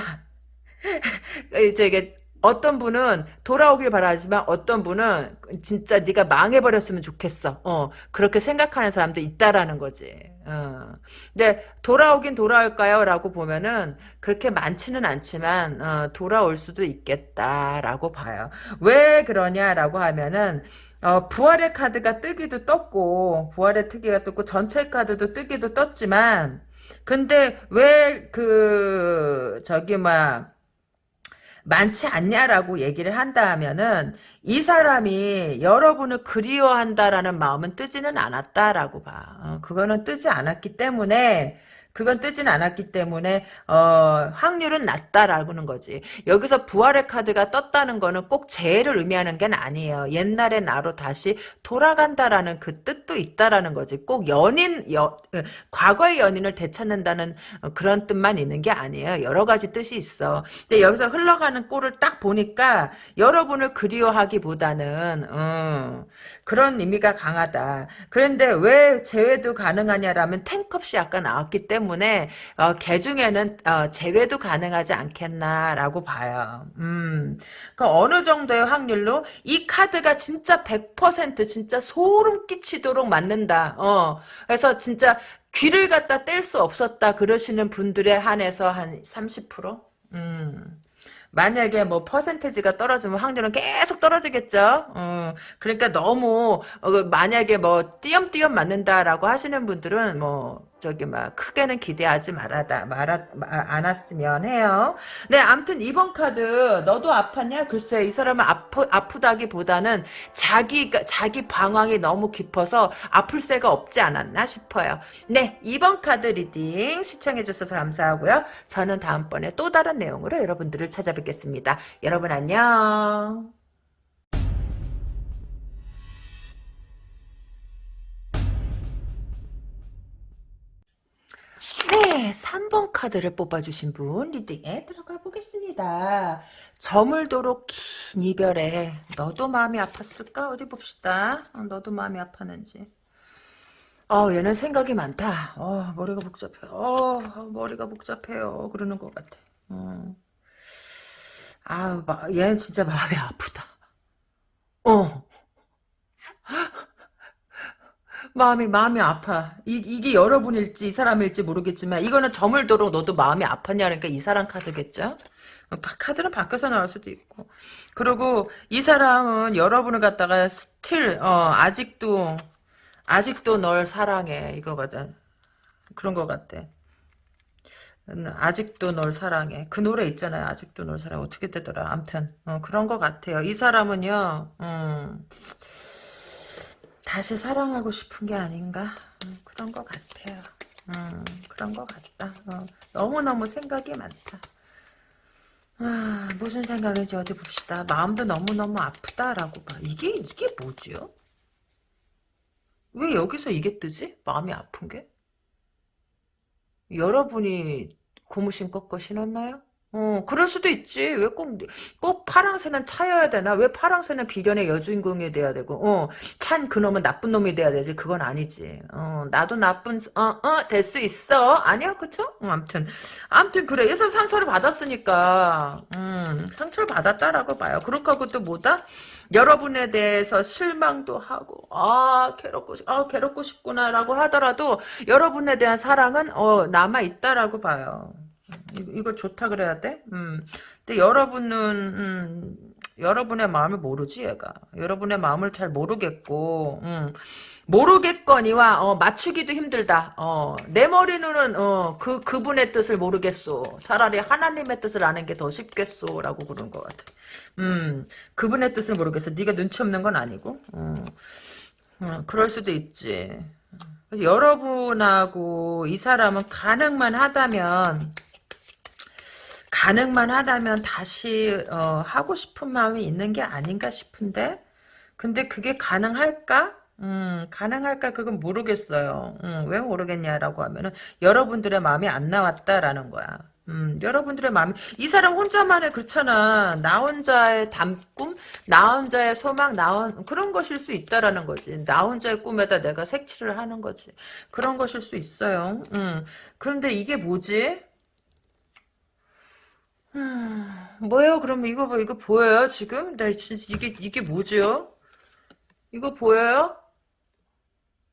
저게 어떤 분은 돌아오길 바라지만 어떤 분은 진짜 네가 망해버렸으면 좋겠어. 어 그렇게 생각하는 사람도 있다라는 거지. 어. 근데 돌아오긴 돌아올까요? 라고 보면은 그렇게 많지는 않지만 어, 돌아올 수도 있겠다라고 봐요. 왜 그러냐라고 하면은 어, 부활의 카드가 뜨기도 떴고 부활의 특기가 떴고 전체 카드도 뜨기도 떴지만 근데 왜 그 저기 막 많지 않냐라고 얘기를 한다 하면은 이 사람이 여러분을 그리워한다라는 마음은 뜨지는 않았다라고 봐. 어, 그거는 뜨지 않았기 때문에 그건 뜨진 않았기 때문에 어, 확률은 낮다라는 거지. 여기서 부활의 카드가 떴다는 거는 꼭 재해를 의미하는 게 아니에요. 옛날의 나로 다시 돌아간다라는 그 뜻도 있다라는 거지. 꼭 연인 여, 그 과거의 연인을 되찾는다는 그런 뜻만 있는 게 아니에요. 여러 가지 뜻이 있어. 근데 여기서 흘러가는 꼴을 딱 보니까 여러분을 그리워하기보다는 음, 그런 의미가 강하다. 그런데 왜 재회도 가능하냐라면 탱컵이 아까 나왔기 때문에 때문에 어, 개 중에는 어, 제외도 가능하지 않겠나라고 봐요. 음, 그 어느 정도의 확률로 이 카드가 진짜 100% 진짜 소름 끼치도록 맞는다. 어, 그래서 진짜 귀를 갖다 뗄 수 없었다 그러시는 분들에 한해서 한 30%? 음. 만약에 뭐 퍼센테지가 떨어지면 확률은 계속 떨어지겠죠. 어, 그러니까 너무 어, 만약에 뭐 띄엄띄엄 맞는다라고 하시는 분들은 뭐 저기 막 크게는 기대하지 말아다 말아 않았으면 해요. 네, 아무튼 이번 카드 너도 아팠냐? 글쎄 이 사람은 아프 아프다기보다는 자기 자기 방황이 너무 깊어서 아플 새가 없지 않았나 싶어요. 네, 이번 카드 reading 시청해 주셔서 감사하고요. 저는 다음번에 또 다른 내용으로 여러분들을 찾아뵙겠습니다. 여러분 안녕. 네, 3번 카드를 뽑아주신 분 리딩에 들어가 보겠습니다. 저물도록 긴 이별에 너도 마음이 아팠을까? 어디 봅시다. 어, 너도 마음이 아팠는지. 어, 얘는 생각이 많다. 어, 머리가 복잡해. 어, 머리가 복잡해요. 그러는 것 같아. 어. 아, 얘는 진짜 마음이 아프다. 어. 마음이 마음이 아파. 이, 이게 여러분일지 이 사람일지 모르겠지만 이거는 저물도록 너도 마음이 아팠냐 그러니까 이 사람 카드겠죠. 어, 카드는 바뀌어서 나올 수도 있고. 그리고 이 사람은 여러분을 갖다가 still 어, 아직도 아직도 널 사랑해 이거거든. 그런 것 같아. 음, 아직도 널 사랑해. 그 노래 있잖아요. 아직도 널 사랑해. 어떻게 되더라. 암튼 어, 그런 것 같아요. 이 사람은요. 음, 다시 사랑하고 싶은 게 아닌가 음, 그런 것 같아요. 음, 그런 것 같다. 어, 너무너무 생각이 많다. 아, 무슨 생각인지 어디 봅시다. 마음도 너무너무 아프다라고 봐. 이게 이게 뭐죠? 왜 여기서 이게 뜨지? 마음이 아픈 게? 여러분이 고무신 꺾어 신었나요? 어, 그럴 수도 있지. 왜 꼭, 꼭 파랑새는 차여야 되나? 왜 파랑새는 비련의 여주인공이 돼야 되고, 어, 찬 그놈은 나쁜 놈이 돼야 되지? 그건 아니지. 어, 나도 나쁜, 어, 어, 될 수 있어. 아니야, 그쵸? 어, 암튼. 암튼, 그래. 예선 상처를 받았으니까, 음, 상처를 받았다라고 봐요. 그렇게 하고 또 뭐다? 여러분에 대해서 실망도 하고, 아, 괴롭고, 아, 괴롭고 싶구나라고 하더라도, 여러분에 대한 사랑은, 어, 남아 있다라고 봐요. 이거 좋다 그래야 돼? 음. 근데 여러분은 음, 여러분의 마음을 모르지 얘가. 여러분의 마음을 잘 모르겠고 음. 모르겠거니와 어, 맞추기도 힘들다. 어, 내 머리는 어, 그 그분의 뜻을 모르겠소. 차라리 하나님의 뜻을 아는 게 더 쉽겠소라고 그런 것 같아. 음, 그분의 뜻을 모르겠어. 네가 눈치 없는 건 아니고. 어, 어, 그럴 수도 있지. 여러분하고 이 사람은 가능만 하다면 가능만 하다면 다시 어, 하고 싶은 마음이 있는 게 아닌가 싶은데 근데 그게 가능할까? 음, 가능할까? 그건 모르겠어요. 음, 왜 모르겠냐라고 하면은 여러분들의 마음이 안 나왔다라는 거야. 음, 여러분들의 마음이 이 사람 혼자만의 그렇잖아. 나 혼자의 담꿈, 나 혼자의 소망, 나 혼, 그런 것일 수 있다라는 거지. 나 혼자의 꿈에다 내가 색칠을 하는 거지. 그런 것일 수 있어요. 음, 그런데 이게 뭐지? 음, 뭐예요? 그럼 이거 뭐 이거 보여요 지금? 나 진짜 이게 이게 뭐죠? 이거 보여요?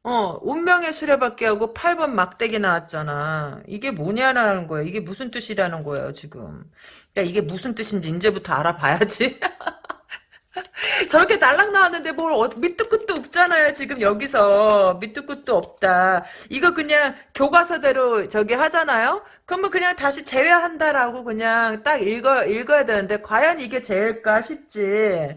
어, 운명의 수레바퀴 하고 8번 막대기 나왔잖아. 이게 뭐냐라는 거야. 이게 무슨 뜻이라는 거예요, 지금. 야, 이게 무슨 뜻인지 이제부터 알아봐야지. 저렇게 날락 나왔는데 뭘 어, 밑도 끝도 없잖아요 지금 여기서 밑도 끝도 없다 이거 그냥 교과서대로 저기 하잖아요 그러면 그냥 다시 제외한다라고 그냥 딱 읽어 읽어야 되는데 과연 이게 제일까 싶지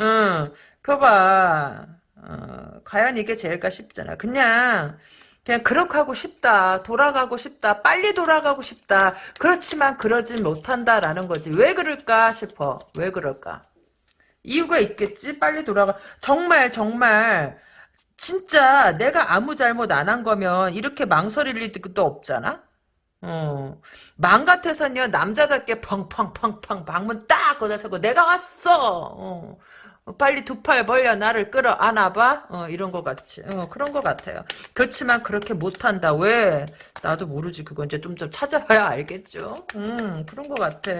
응 그봐 어, 과연 이게 제일까 싶잖아 그냥 그냥 그렇게 하고 싶다. 돌아가고 싶다. 빨리 돌아가고 싶다. 그렇지만 그러진 못한다라는 거지. 왜 그럴까 싶어. 왜 그럴까? 이유가 있겠지? 빨리 돌아가. 정말, 정말, 진짜 내가 아무 잘못 안 한 거면 이렇게 망설일 일도 없잖아? 어. 맘 같아서는요, 남자답게 펑펑펑펑 방문 딱 걷어서고, 내가 왔어! 어. 빨리 두 팔 벌려 나를 끌어 안아봐? 어, 이런 것 같지. 어, 그런 것 같아요. 그렇지만 그렇게 못한다. 왜? 나도 모르지. 그건 이제 좀 더 찾아봐야 알겠죠? 음, 그런 것 같아.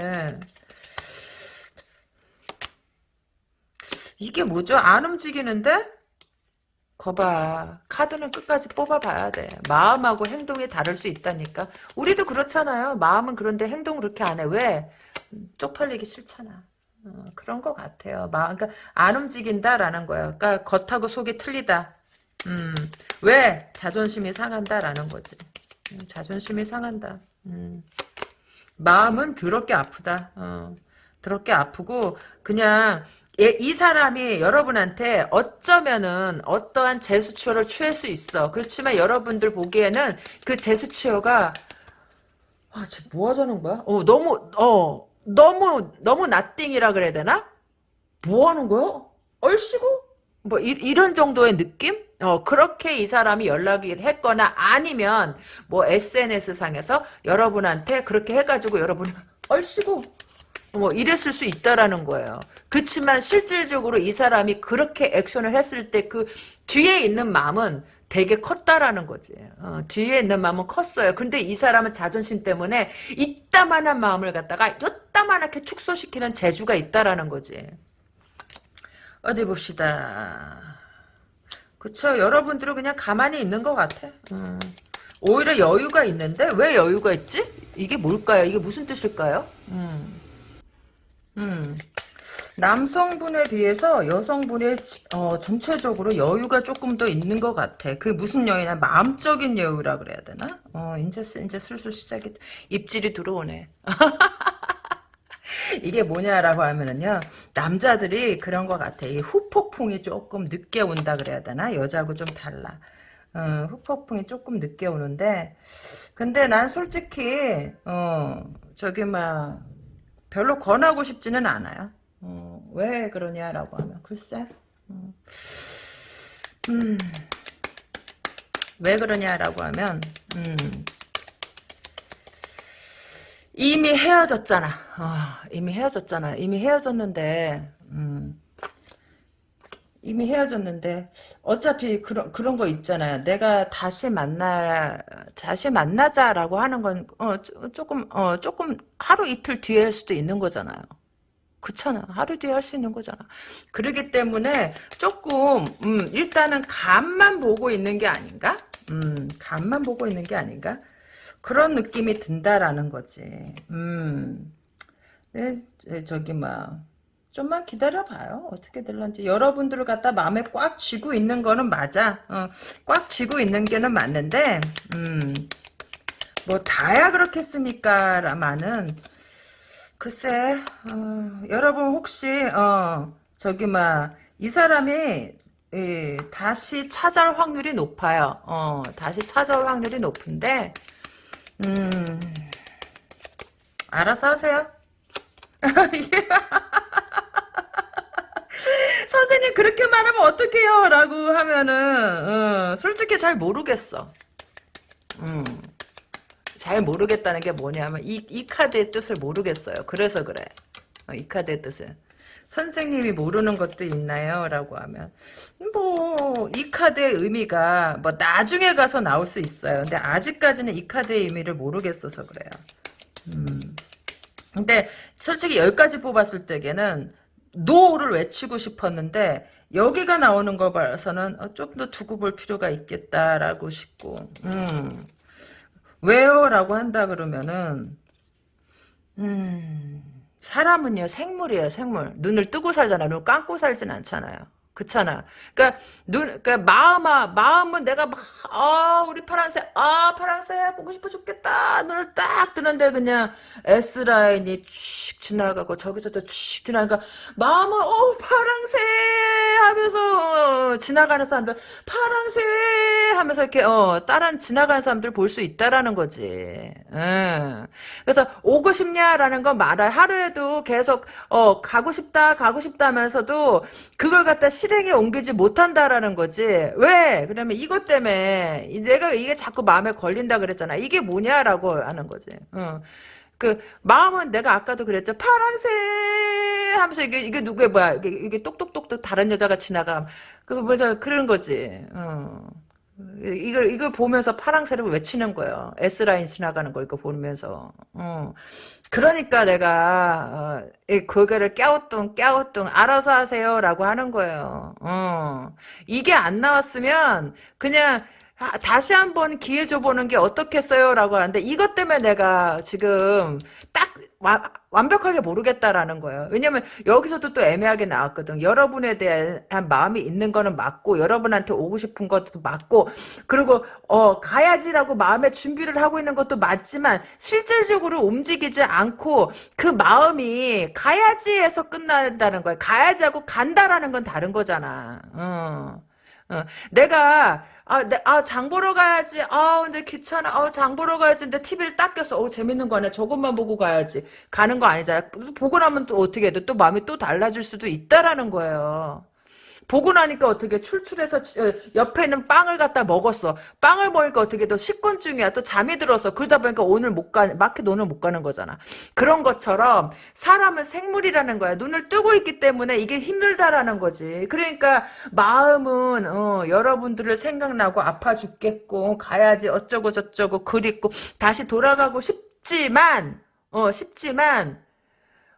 이게 뭐죠? 안 움직이는데? 거봐. 카드는 끝까지 뽑아봐야 돼. 마음하고 행동이 다를 수 있다니까. 우리도 그렇잖아요. 마음은 그런데 행동 그렇게 안 해. 왜? 쪽팔리기 싫잖아. 어, 그런 것 같아요. 마, 그러니까 안 움직인다라는 거예요. 그러니까 겉하고 속이 틀리다. 음, 왜? 자존심이 상한다라는 거지. 음, 자존심이 상한다. 음. 마음은 더럽게 아프다. 어, 더럽게 아프고 그냥 예, 이 사람이 여러분한테 어쩌면은 어떠한 제수치료를 취할 수 있어. 그렇지만 여러분들 보기에는 그 제수치료가 아, 쟤 뭐 하자는 거야? 어, 너무 어, 너무 너무 나띵이라 그래야 되나? 뭐 하는 거야? 얼씨구? 뭐 이, 런 정도의 느낌? 어 그렇게 이 사람이 연락을 했거나 아니면 뭐 SNS 상에서 여러분한테 그렇게 해 가지고 여러분이 얼씨구 뭐 이랬을 수 있다라는 거예요. 그렇지만 실질적으로 이 사람이 그렇게 액션을 했을 때 그 뒤에 있는 마음은 되게 컸다라는 거지. 어, 뒤에 있는 마음은 컸어요. 근데 이 사람은 자존심 때문에 이따만한 마음을 갖다가 요따만하게 축소시키는 재주가 있다라는 거지. 어디 봅시다. 그쵸. 여러분들은 그냥 가만히 있는 것 같아. 음. 오히려 여유가 있는데 왜 여유가 있지? 이게 뭘까요? 이게 무슨 뜻일까요? 음. 음. 남성분에 비해서 여성분의 어, 전체적으로 여유가 조금 더 있는 것 같아. 그 무슨 여유냐? 마음적인 여유라 그래야 되나? 어, 이제, 이제 슬슬 시작이, 입질이 들어오네. 이게 뭐냐라고 하면은요, 남자들이 그런 것 같아. 이 후폭풍이 조금 늦게 온다 그래야 되나? 여자하고 좀 달라. 어, 후폭풍이 조금 늦게 오는데, 근데 난 솔직히, 어, 저기, 막, 별로 권하고 싶지는 않아요. 어, 왜 그러냐라고 하면 글쎄 음, 음, 왜 그러냐라고 하면 음, 이미 헤어졌잖아. 어, 이미 헤어졌잖아. 이미 헤어졌는데 음, 이미 헤어졌는데 어차피 그런 그런 거 있잖아요. 내가 다시 만나 다시 만나자라고 하는 건 어, 조금 어 조금 하루 이틀 뒤에 할 수도 있는 거잖아요. 그렇잖아. 하루 뒤에 할 수 있는 거잖아. 그러기 때문에 조금 음, 일단은 간만 보고 있는 게 아닌가? 음, 간만 보고 있는 게 아닌가? 그런 느낌이 든다라는 거지. 음. 네, 저기 막 좀만 기다려봐요. 어떻게 될런지. 여러분들을 갖다 마음에 꽉 쥐고 있는 거는 맞아. 어, 꽉 쥐고 있는 게는 맞는데, 음, 뭐, 다야 그렇겠습니까? 라마는, 글쎄, 어, 여러분 혹시 어, 저기 막 이 사람이 예, 다시 찾아올 확률이 높아요. 어, 다시 찾아올 확률이 높은데 음, 알아서 하세요. 선생님 그렇게만 하면 어떡해요? 라고 하면은 어, 솔직히 잘 모르겠어. 음. 잘 모르겠다는 게 뭐냐면 이, 이 카드의 뜻을 모르겠어요. 그래서 그래. 어, 이 카드의 뜻을. 선생님이 모르는 것도 있나요? 라고 하면 뭐 이 카드의 의미가 뭐 나중에 가서 나올 수 있어요. 근데 아직까지는 이 카드의 의미를 모르겠어서 그래요. 음. 근데 솔직히 여기까지 뽑았을 때에는 no를 외치고 싶었는데 여기가 나오는 거 봐서는 어, 좀더 두고 볼 필요가 있겠다라고 싶고 음. 왜요? 라고 한다 그러면은 음 사람은요 생물이에요 생물 눈을 뜨고 살잖아 눈 감고 살진 않잖아요 그렇잖아. 그러니까 눈, 그러니까 마음아, 마음은 내가 막, 아, 우리 파란색, 아, 파란색 보고 싶어 죽겠다. 눈을 딱 뜨는데 그냥 S 라인이 쭉 지나가고 저기서도 쭉 지나가. 마음은 어 파란색 하면서 어, 지나가는 사람들 파란색 하면서 이렇게 어 다른 지나가는 사람들 볼 수 있다라는 거지. 응. 그래서 오고 싶냐라는 건 말아 하루에도 계속 어 가고 싶다 가고 싶다면서도 그걸 갖다 실행에 옮기지 못한다라는 거지. 왜? 그러면 이것 때문에 내가 이게 자꾸 마음에 걸린다 그랬잖아. 이게 뭐냐라고 하는 거지. 어. 그 마음은 내가 아까도 그랬죠. 파란색 하면서 이게 이게 누구의 뭐야? 이게, 이게 똑똑똑똑 다른 여자가 지나가. 그 뭐죠? 그런 거지. 어. 이걸 이걸 보면서 파랑새를 외치는 거예요. S 라인 지나가는 거 이거 보면서. 어. 그러니까 내가 어, 그거를 깨우뚱 깨우뚱 알아서 하세요라고 하는 거예요. 어. 이게 안 나왔으면 그냥 다시 한번 기회 줘보는 게 어떻겠어요라고 하는데 이것 때문에 내가 지금 딱 와, 완벽하게 모르겠다라는 거예요. 왜냐면 여기서도 또 애매하게 나왔거든. 여러분에 대한 마음이 있는 거는 맞고 여러분한테 오고 싶은 것도 맞고 그리고 어 가야지라고 마음의 준비를 하고 있는 것도 맞지만 실질적으로 움직이지 않고 그 마음이 가야지에서 끝난다는 거예요. 가야지하고 간다라는 건 다른 거잖아. 어. 어. 내가 아, 내, 아, 장 보러 가야지. 아, 근데 귀찮아. 아, 장 보러 가야지. 근데 TV를 딱 꼈어. 어, 재밌는 거네. 저것만 보고 가야지. 가는 거 아니잖아. 보고 나면 또 어떻게 해? 또 마음이 또 달라질 수도 있다라는 거예요. 보고 나니까 어떻게 출출해서 지- 어, 옆에 있는 빵을 갖다 먹었어. 빵을 먹으니까 어떻게 또 식곤증이야. 또 잠이 들어서 그러다 보니까 오늘 못 가, 마켓 오늘 못 가는 거잖아. 그런 것처럼 사람은 생물이라는 거야. 눈을 뜨고 있기 때문에 이게 힘들다라는 거지. 그러니까 마음은 어, 여러분들을 생각나고 아파 죽겠고 가야지 어쩌고 저쩌고 그립고 다시 돌아가고 싶지만 어 싶지만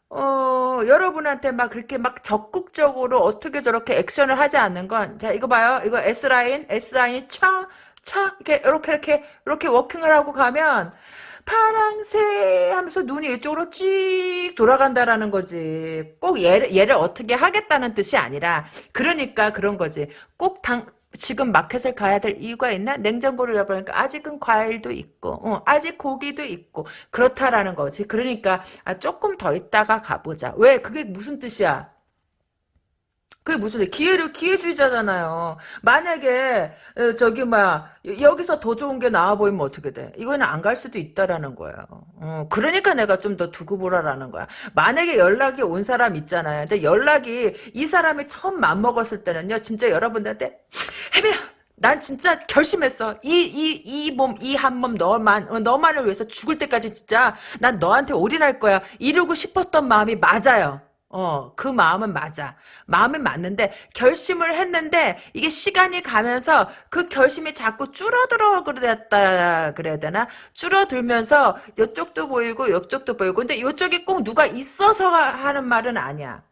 어, 여러분한테 막 그렇게 막 적극적으로 어떻게 저렇게 액션을 하지 않는 건, 자, 이거 봐요. 이거 S라인, S라인이 차, 차, 이렇게, 이렇게, 이렇게, 이렇게 워킹을 하고 가면, 파랑새 하면서 눈이 이쪽으로 쭉 돌아간다라는 거지. 꼭 얘를, 얘를 어떻게 하겠다는 뜻이 아니라, 그러니까 그런 거지. 꼭 당, 지금 마켓을 가야 될 이유가 있나? 냉장고를 열어보니까 아직은 과일도 있고, 어, 아직 고기도 있고, 그렇다라는 거지. 그러니까, 아, 조금 더 있다가 가보자. 왜? 그게 무슨 뜻이야? 그게 무슨 뜻? 기회를 기회주의자잖아요. 만약에 어, 저기 막 여기서 더 좋은 게 나와 보이면 어떻게 돼? 이거는 안 갈 수도 있다라는 거예요. 어, 그러니까 내가 좀 더 두고 보라라는 거야. 만약에 연락이 온 사람 있잖아요. 근데 연락이 이 사람이 처음 맘먹었을 때는요. 진짜 여러분들한테 해배야. 난 진짜 결심했어. 이, 이, 이 몸, 이 한 몸 너만, 어, 너만을 위해서 죽을 때까지 진짜 난 너한테 올인할 거야. 이러고 싶었던 마음이 맞아요. 어, 그 마음은 맞아. 마음은 맞는데, 결심을 했는데, 이게 시간이 가면서 그 결심이 자꾸 줄어들어 그랬다, 그래야 되나? 줄어들면서, 이쪽도 보이고, 이쪽도 보이고, 근데 이쪽에 꼭 누가 있어서 하는 말은 아니야.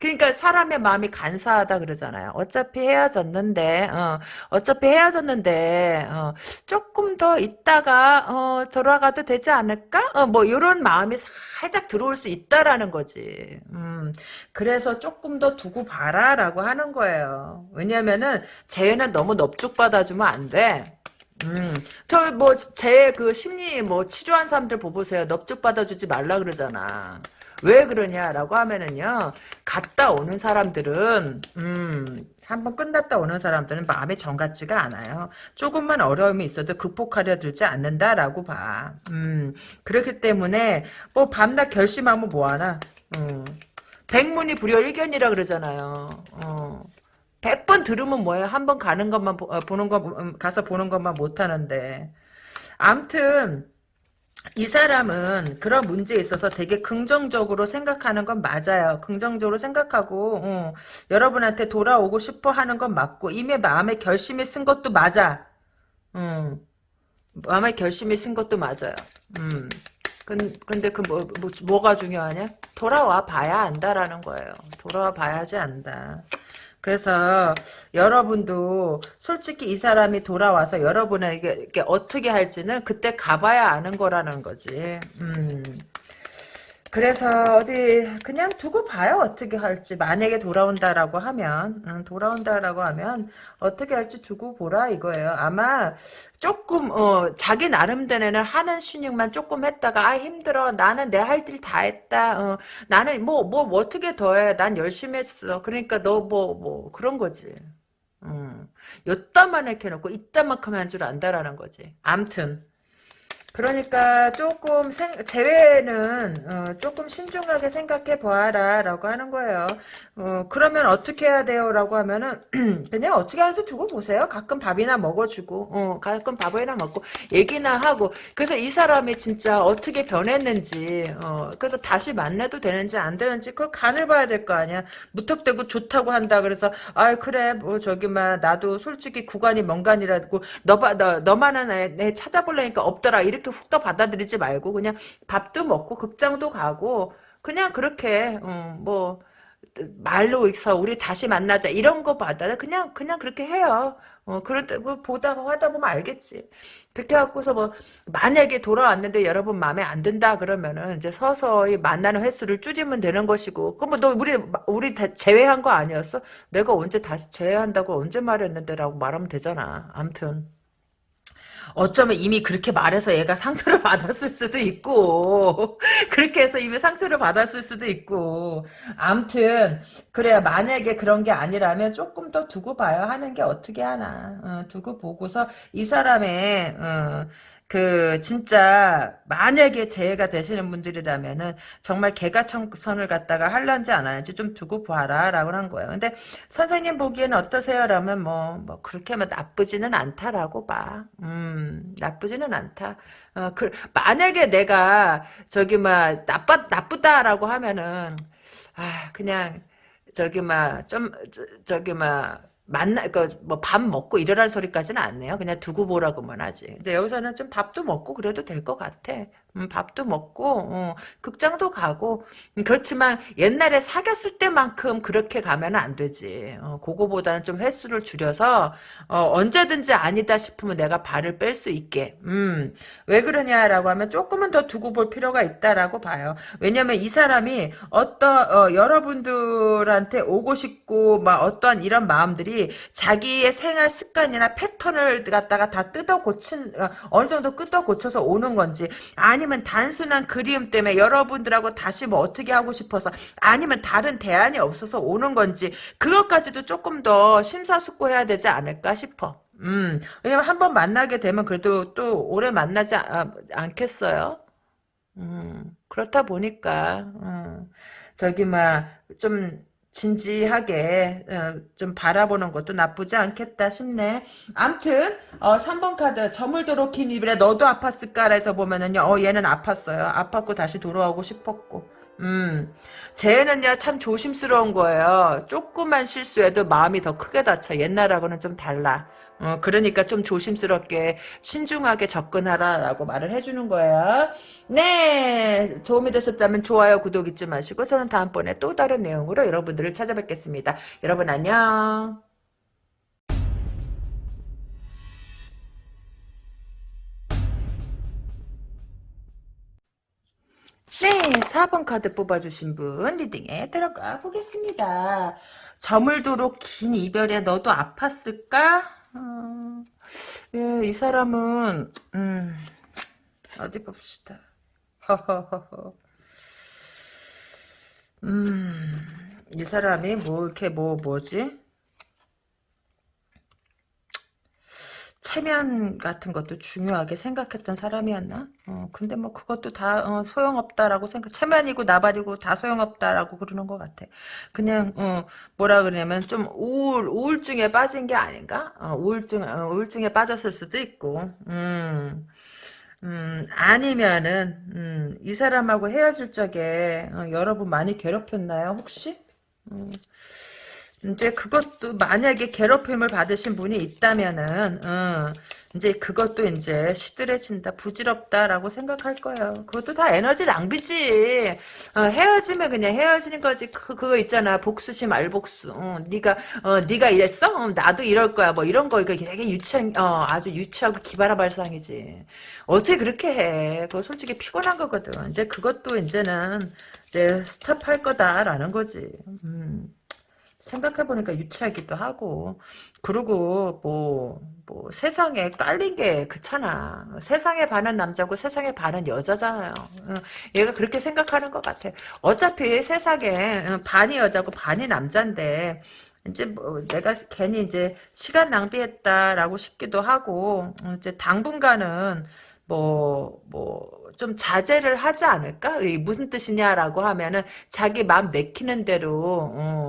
그러니까 사람의 마음이 간사하다 그러잖아요. 어차피 헤어졌는데, 어, 어차피 헤어졌는데, 어, 조금 더 있다가, 어, 돌아가도 되지 않을까? 어, 뭐, 이런 마음이 살짝 들어올 수 있다라는 거지. 음, 그래서 조금 더 두고 봐라 라고 하는 거예요. 왜냐면은, 쟤는 너무 넙죽 받아주면 안 돼. 음, 저, 뭐, 제 그 심리, 뭐, 치료한 사람들 보보세요. 넙죽 받아주지 말라 그러잖아. 왜 그러냐라고 하면은요, 갔다 오는 사람들은, 음, 한번 끝났다 오는 사람들은 마음에 정 같지가 않아요. 조금만 어려움이 있어도 극복하려 들지 않는다라고 봐. 음, 그렇기 때문에, 뭐, 밤낮 결심하면 뭐하나, 음, 백문이 불여 일견이라 그러잖아요. 어. 100번 들으면 뭐예요? 한 번 가는 것만, 보, 어, 보는 거, 음, 가서 보는 것만 못하는데. 암튼, 이 사람은 그런 문제에 있어서 되게 긍정적으로 생각하는 건 맞아요. 긍정적으로 생각하고 어, 여러분한테 돌아오고 싶어 하는 건 맞고 이미 마음에 결심이 쓴 것도 맞아. 음, 마음에 결심이 쓴 것도 맞아요. 음. 근, 근데 그 뭐, 뭐, 뭐가 중요하냐? 돌아와 봐야 안다라는 거예요. 돌아와 봐야지 안다. 그래서 여러분도 솔직히 이 사람이 돌아와서 여러분에게 어떻게 할지는 그때 가봐야 아는 거라는 거지. 음. 그래서 어디 그냥 두고 봐요. 어떻게 할지. 만약에 돌아온다라고 하면 음, 돌아온다라고 하면 어떻게 할지 두고 보라 이거예요. 아마 조금 어, 자기 나름대로는 하는 신용만 조금 했다가 아 힘들어. 나는 내 할 일 다 했다. 어, 나는 뭐뭐 어떻게 더해. 난 열심히 했어. 그러니까 너 뭐뭐 그런 거지. 음, 요따만 이렇게 해놓고 이따만큼 한 줄 안다라는 거지. 암튼 그러니까 조금 생, 제외는 어, 조금 신중하게 생각해 보아라 라고 하는 거예요. 어, 그러면 어떻게 해야 돼요? 라고 하면은 그냥 어떻게 하는지 두고 보세요. 가끔 밥이나 먹어주고 어, 가끔 밥이나 먹고 얘기나 하고 그래서 이 사람이 진짜 어떻게 변했는지 어, 그래서 다시 만나도 되는지 안 되는지 그 간을 봐야 될 거 아니야. 무턱대고 좋다고 한다 그래서 아 그래 뭐 저기 막 나도 솔직히 구간이 먼 간이라고 너봐 너, 너만은 애, 애 찾아보려니까 없더라 이렇게 훅 더 받아들이지 말고 그냥 밥도 먹고 극장도 가고 그냥 그렇게 어, 뭐 말로 있어 우리 다시 만나자 이런 거 받아 그냥 그냥 그렇게 해요. 어 그럴 때뭐 보다 하다 보면 알겠지. 그렇게 갖고서 뭐 만약에 돌아왔는데 여러분 마음에 안 든다 그러면은 이제 서서히 만나는 횟수를 줄이면 되는 것이고 그럼 뭐너 우리 우리 다 제외한 거 아니었어? 내가 언제 다시 제외한다고 언제 말했는데라고 말하면 되잖아. 암튼. 어쩌면 이미 그렇게 말해서 얘가 상처를 받았을 수도 있고 그렇게 해서 이미 상처를 받았을 수도 있고. 암튼 그래야 만약에 그런 게 아니라면 조금 더 두고 봐야 하는 게 어떻게 하나. 어, 두고 보고서 이 사람의 어, 그 진짜 만약에 재해가 되시는 분들이라면은 정말 개가 청선을 갖다가 할란지 안 하는지 좀 두고 봐라 라고 한 거예요. 근데 선생님 보기에는 어떠세요? 라면 뭐, 뭐 그렇게 뭐 나쁘지는 않다라고 봐. 음 나쁘지는 않다. 어, 그, 만약에 내가 저기 막 나빠 나쁘다라고 하면은 아 그냥 저기 막 좀 저기 막 만나, 그, 뭐, 밥 먹고 이러라는 소리까지는 안 내요. 그냥 두고 보라고만 하지. 근데 여기서는 좀 밥도 먹고 그래도 될 것 같아. 음, 밥도 먹고, 어, 극장도 가고. 음, 그렇지만 옛날에 사귀었을 때만큼 그렇게 가면 안 되지. 어, 그거보다는 좀 횟수를 줄여서, 어, 언제든지 아니다 싶으면 내가 발을 뺄 수 있게. 음, 왜 그러냐라고 하면 조금은 더 두고 볼 필요가 있다라고 봐요. 왜냐면 이 사람이 어떤, 어, 여러분들한테 오고 싶고, 막 어떠한 이런 마음들이 자기의 생활 습관이나 패턴을 갖다가 다 뜯어 고친, 어, 어느 정도 뜯어 고쳐서 오는 건지, 아니 면 단순한 그리움 때문에 여러분들하고 다시 뭐 어떻게 하고 싶어서 아니면 다른 대안이 없어서 오는 건지 그것까지도 조금 더 심사숙고해야 되지 않을까 싶어. 음, 왜냐면 한 번 만나게 되면 그래도 또 오래 만나지 아, 않겠어요? 음, 그렇다 보니까, 음, 저기, 막, 좀, 진지하게 어, 좀 바라보는 것도 나쁘지 않겠다 싶네. 암튼 어, 3번 카드 저물도록 긴 입에 너도 아팠을까 해서 보면은요. 어 얘는 아팠어요. 아팠고 다시 돌아오고 싶었고. 음, 쟤는요 참 조심스러운 거예요. 조금만 실수해도 마음이 더 크게 다쳐. 옛날하고는 좀 달라. 어, 그러니까 좀 조심스럽게 신중하게 접근하라라고 말을 해주는 거예요. 네, 도움이 되셨다면 좋아요, 구독 잊지 마시고 저는 다음번에 또 다른 내용으로 여러분들을 찾아뵙겠습니다. 여러분 안녕. 네, 4번 카드 뽑아주신 분 리딩에 들어가 보겠습니다. 저물도록 긴 이별에 너도 아팠을까? 어, 예, 이 사람은 음, 어디 봅시다. 허허허허. 음, 이 사람이 뭐 이렇게 뭐 뭐지? 체면 같은 것도 중요하게 생각했던 사람이었나? 어, 근데 뭐 그것도 다 어, 소용없다라고 생각, 체면이고 나발이고 다 소용없다라고 그러는 것 같아. 그냥 어, 뭐라 그러냐면 좀 우울, 우울증에 빠진 게 아닌가? 어, 우울증, 어, 우울증에 빠졌을 수도 있고, 음, 음, 아니면은 음, 이 사람하고 헤어질 적에 어, 여러분 많이 괴롭혔나요? 혹시? 음. 이제 그것도 만약에 괴롭힘을 받으신 분이 있다면은 어, 이제 그것도 이제 시들해진다 부질없다라고 생각할 거예요. 그것도 다 에너지 낭비지. 어, 헤어지면 그냥 헤어지는 거지. 그, 그거 있잖아 복수심 알복수. 어, 네가 어, 네가 이랬어? 어, 나도 이럴 거야. 뭐 이런 거 이거 되게 유치한 어, 아주 유치하고 기발한 발상이지. 어떻게 그렇게 해? 그거 솔직히 피곤한 거거든. 이제 그것도 이제는 이제 스탑할 거다라는 거지. 음. 생각해보니까 유치하기도 하고 그리고 뭐, 뭐 세상에 깔린 게 그렇잖아. 세상에 반은 남자고 세상에 반은 여자잖아요. 얘가 그렇게 생각하는 것 같아. 어차피 세상에 반이 여자고 반이 남자인데 이제 뭐 내가 괜히 이제 시간 낭비했다라고 싶기도 하고 이제 당분간은 뭐 뭐 좀 자제를 하지 않을까? 무슨 뜻이냐라고 하면은 자기 마음 내키는 대로 어,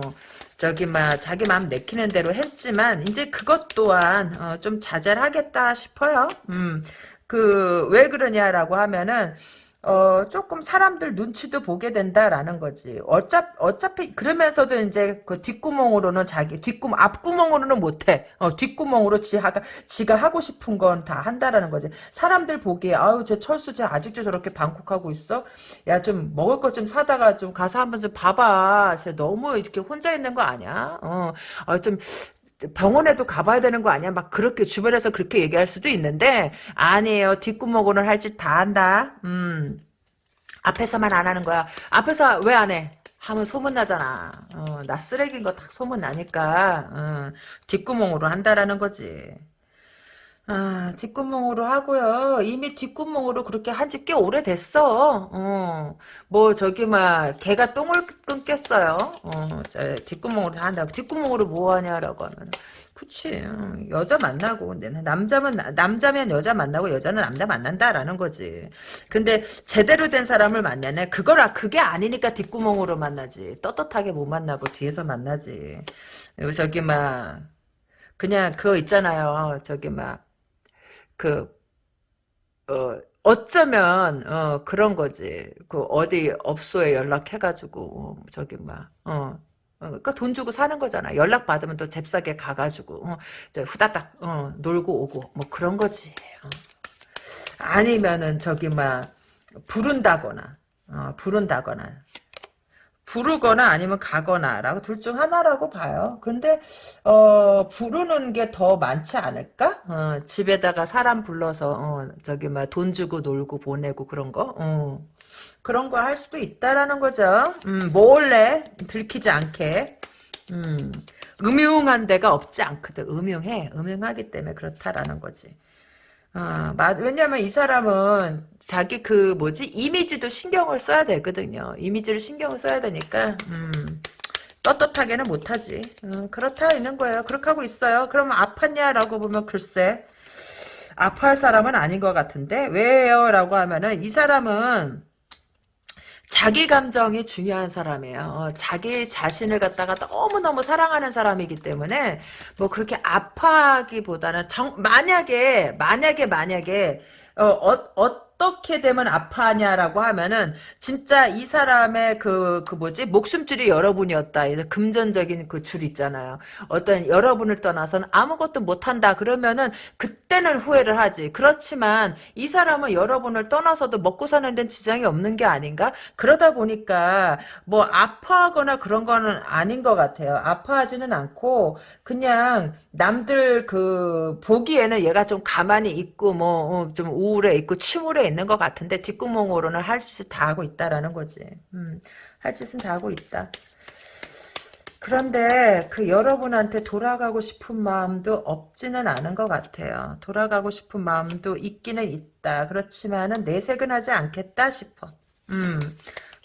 저기 막 자기 마음 내키는 대로 했지만 이제 그것 또한 어, 좀 자제를 하겠다 싶어요. 음. 그 왜 그러냐라고 하면은 어, 조금 사람들 눈치도 보게 된다라는 거지. 어차, 어차피, 그러면서도 이제 그 뒷구멍으로는 자기, 뒷구멍, 앞구멍으로는 못해. 어, 뒷구멍으로 지가, 지가 하고 싶은 건 다 한다라는 거지. 사람들 보기에, 아유, 쟤 철수, 쟤 아직도 저렇게 방콕하고 있어? 야, 좀 먹을 것 좀 사다가 좀 가서 한번 좀 봐봐. 쟤 너무 이렇게 혼자 있는 거 아니야? 어, 어 좀, 병원에도 가봐야 되는 거 아니야? 막 그렇게 주변에서 그렇게 얘기할 수도 있는데 아니에요. 뒷구멍으로는 할 짓 다 한다. 음. 앞에서만 안 하는 거야. 앞에서 왜 안 해? 하면 소문나잖아. 어, 나 쓰레기인 거 딱 소문나니까 어, 뒷구멍으로 한다라는 거지. 아, 뒷구멍으로 하고요. 이미 뒷구멍으로 그렇게 한 지 꽤 오래됐어. 어, 뭐, 저기, 막, 개가 똥을 끊겠어요. 어, 저, 뒷구멍으로 다 한다고. 뒷구멍으로 뭐 하냐라고 하면. 그치. 어, 여자 만나고. 남자면, 남자면 여자 만나고 여자는 남자 만난다라는 거지. 근데 제대로 된 사람을 만나네. 아, 그게 아니니까 뒷구멍으로 만나지. 떳떳하게 못 만나고 뒤에서 만나지. 저기, 막, 그냥 그거 있잖아요. 저기, 막, 그, 어, 어쩌면, 어, 그런 거지. 그, 어디 업소에 연락해가지고, 어, 저기, 막, 어, 어, 그러니까 돈 주고 사는 거잖아. 연락 받으면 또 잽싸게 가가지고, 어, 저 후다닥, 어, 놀고 오고, 뭐 그런 거지. 어. 아니면은, 저기, 막, 부른다거나, 어, 부른다거나. 부르거나 아니면 가거나라고 둘 중 하나라고 봐요. 근데 어 부르는 게 더 많지 않을까? 어, 집에다가 사람 불러서 어, 저기 막돈 주고 놀고 보내고 그런 거. 어. 그런 거 할 수도 있다라는 거죠. 음, 몰래 들키지 않게. 음, 음흉한 데가 없지 않거든. 음흉해. 음흉하기 때문에 그렇다라는 거지. 아, 맞, 왜냐면 이 사람은 자기 그 뭐지 이미지도 신경을 써야 되거든요. 이미지를 신경을 써야 되니까 음, 떳떳하게는 못하지. 음, 그렇다 있는 거예요. 그렇게 하고 있어요. 그러면 아팠냐라고 보면 글쎄 아파할 사람은 아닌 것 같은데 왜요? 라고 하면은 이 사람은 자기 감정이 중요한 사람이에요. 어, 자기 자신을 갖다가 너무너무 사랑하는 사람이기 때문에 뭐 그렇게 아파하기보다는 정, 만약에 만약에 만약에 어, 어, 어떻게 되면 아파하냐라고 하면은 진짜 이 사람의 그, 그 뭐지 목숨줄이 여러분이었다. 금전적인 그 줄 있잖아요. 어떤 여러분을 떠나서는 아무것도 못한다. 그러면은 그때는 후회를 하지. 그렇지만 이 사람은 여러분을 떠나서도 먹고 사는 데는 지장이 없는 게 아닌가? 그러다 보니까 뭐 아파하거나 그런 거는 아닌 것 같아요. 아파하지는 않고 그냥 남들 그 보기에는 얘가 좀 가만히 있고 뭐좀 어, 우울해 있고 침울해 있는 것 같은데 뒷구멍으로는 할 짓을 다 하고 있다라는 거지. 음, 할 짓은 다 하고 있다. 그런데 그 여러분한테 돌아가고 싶은 마음도 없지는 않은 것 같아요. 돌아가고 싶은 마음도 있기는 있다. 그렇지만은 내색은 하지 않겠다 싶어. 음.